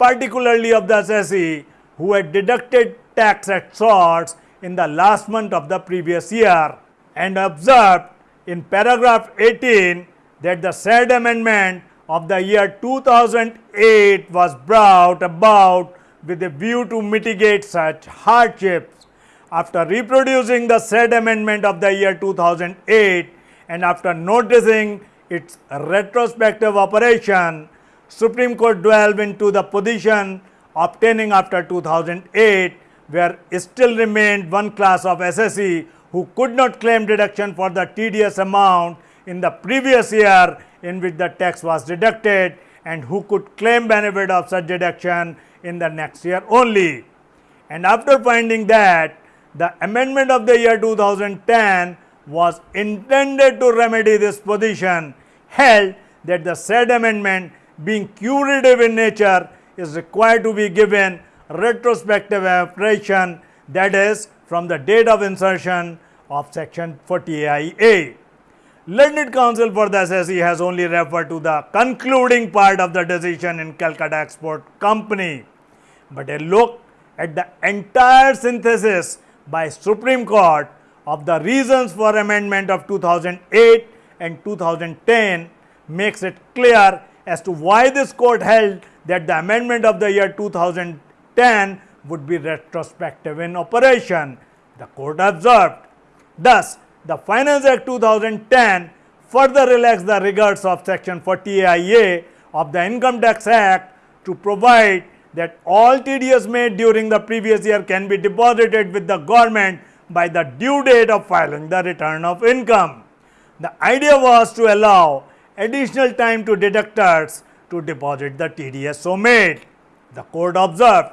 particularly of the assessee who had deducted tax at source in the last month of the previous year and observed in paragraph 18 that the said amendment of the year 2008 was brought about with a view to mitigate such hardships. After reproducing the said amendment of the year 2008 and after noticing its retrospective operation, Supreme Court delved into the position obtaining after 2008 where still remained one class of assessee who could not claim deduction for the TDS amount in the previous year in which the tax was deducted and who could claim benefit of such deduction in the next year only. And after finding that the amendment of the year 2010 was intended to remedy this position, held that the said amendment being curative in nature is required to be given retrospective application that is from the date of insertion of section 40A. Learned counsel for the assessee has only referred to the concluding part of the decision in Calcutta Export Company, but a look at the entire synthesis by Supreme Court of the reasons for amendment of 2008 and 2010 makes it clear as to why this court held that the amendment of the year 2010 would be retrospective in operation. The court observed. Thus, the Finance Act 2010 further relaxed the regards of section 40A of the Income Tax Act to provide that all TDS made during the previous year can be deposited with the government by the due date of filing the return of income. The idea was to allow additional time to deductors to deposit the TDS so made. The court observed.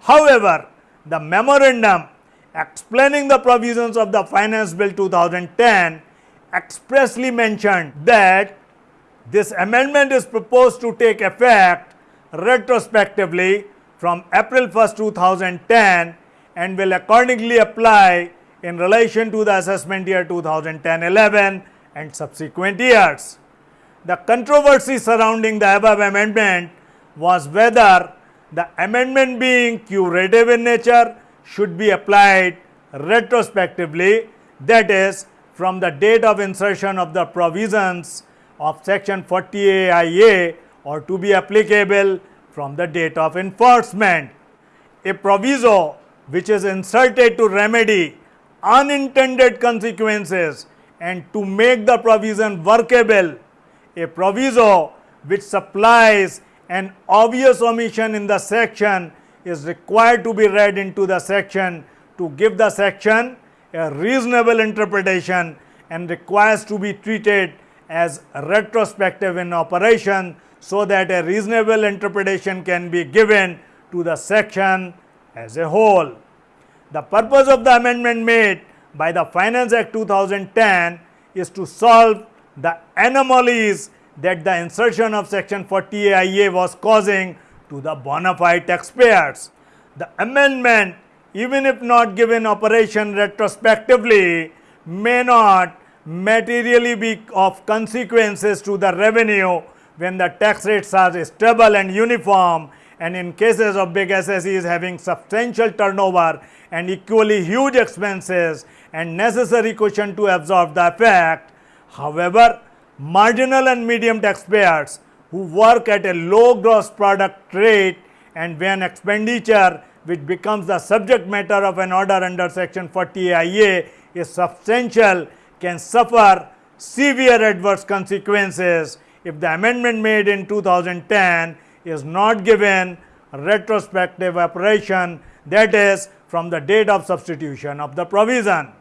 However, the memorandum explaining the provisions of the Finance Bill 2010 expressly mentioned that this amendment is proposed to take effect retrospectively from April 1, 2010 and will accordingly apply in relation to the assessment year 2010-11 and subsequent years. The controversy surrounding the above amendment was whether the amendment being curative in nature should be applied retrospectively that is from the date of insertion of the provisions of section 40A or to be applicable from the date of enforcement. A proviso which is inserted to remedy unintended consequences and to make the provision workable a proviso which supplies an obvious omission in the section is required to be read into the section to give the section a reasonable interpretation and requires to be treated as retrospective in operation so that a reasonable interpretation can be given to the section as a whole. The purpose of the amendment made by the Finance Act 2010 is to solve the anomalies that the insertion of section 40A was causing to the bona fide taxpayers. The amendment even if not given operation retrospectively may not materially be of consequences to the revenue when the tax rates are stable and uniform and in cases of big assessees having substantial turnover and equally huge expenses and necessary cushion to absorb the effect. However, marginal and medium taxpayers who work at a low gross product rate and when expenditure which becomes the subject matter of an order under section 40A is substantial can suffer severe adverse consequences if the amendment made in 2010 is not given retrospective operation that is from the date of substitution of the provision.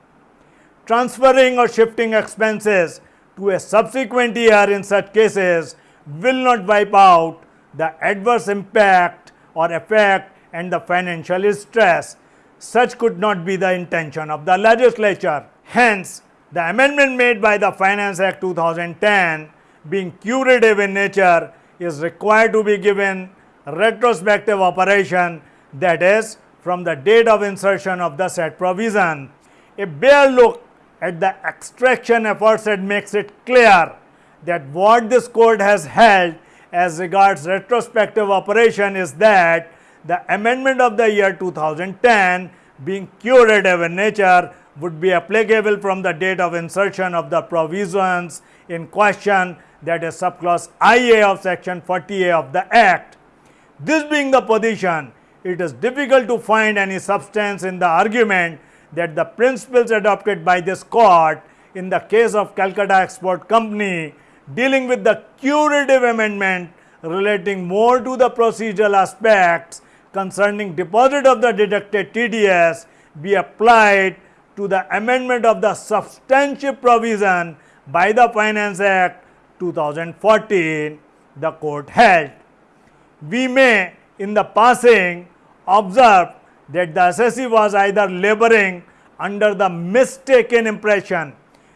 Transferring or shifting expenses to a subsequent year in such cases will not wipe out the adverse impact or effect and the financial stress. Such could not be the intention of the legislature. Hence, the amendment made by the Finance Act 2010 being curative in nature is required to be given retrospective operation that is from the date of insertion of the said provision. A bare look at the extraction aforesaid makes it clear that what this court has held as regards retrospective operation is that the amendment of the year 2010 being curative in nature would be applicable from the date of insertion of the provisions in question that is subclause IA of section 40A of the Act. This being the position, it is difficult to find any substance in the argument that the principles adopted by this court in the case of Calcutta Export Company dealing with the curative amendment relating more to the procedural aspects concerning deposit of the deducted TDS be applied to the amendment of the substantive provision by the Finance Act 2014, the court held. We may in the passing observe that the assessee was either laboring under the mistaken impression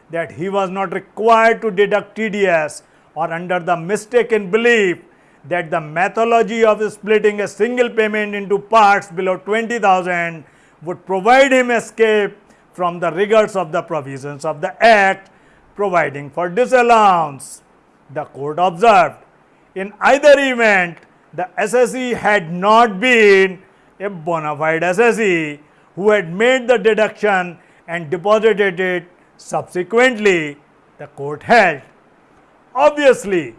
that he was not required to deduct TDS or under the mistaken belief that the methodology of splitting a single payment into parts below 20,000 would provide him escape from the rigors of the provisions of the Act providing for disallowance. The court observed, in either event, the assessee had not been a bona fide assessee who had made the deduction and deposited it subsequently, the court held. Obviously,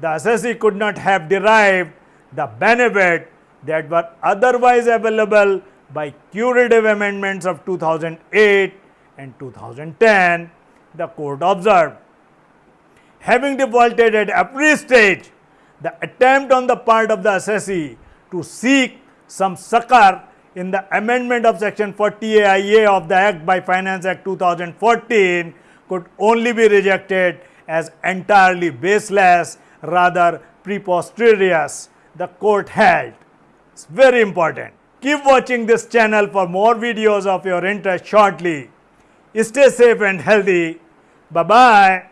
the assessee could not have derived the benefit that were otherwise available by curative amendments of 2008 and 2010, the court observed. Having defaulted at every stage, the attempt on the part of the assessee to seek some succor in the amendment of section 40A of the Act by Finance Act 2014 could only be rejected as entirely baseless, rather preposterous, the court held. It's very important. Keep watching this channel for more videos of your interest shortly. Stay safe and healthy. Bye-bye.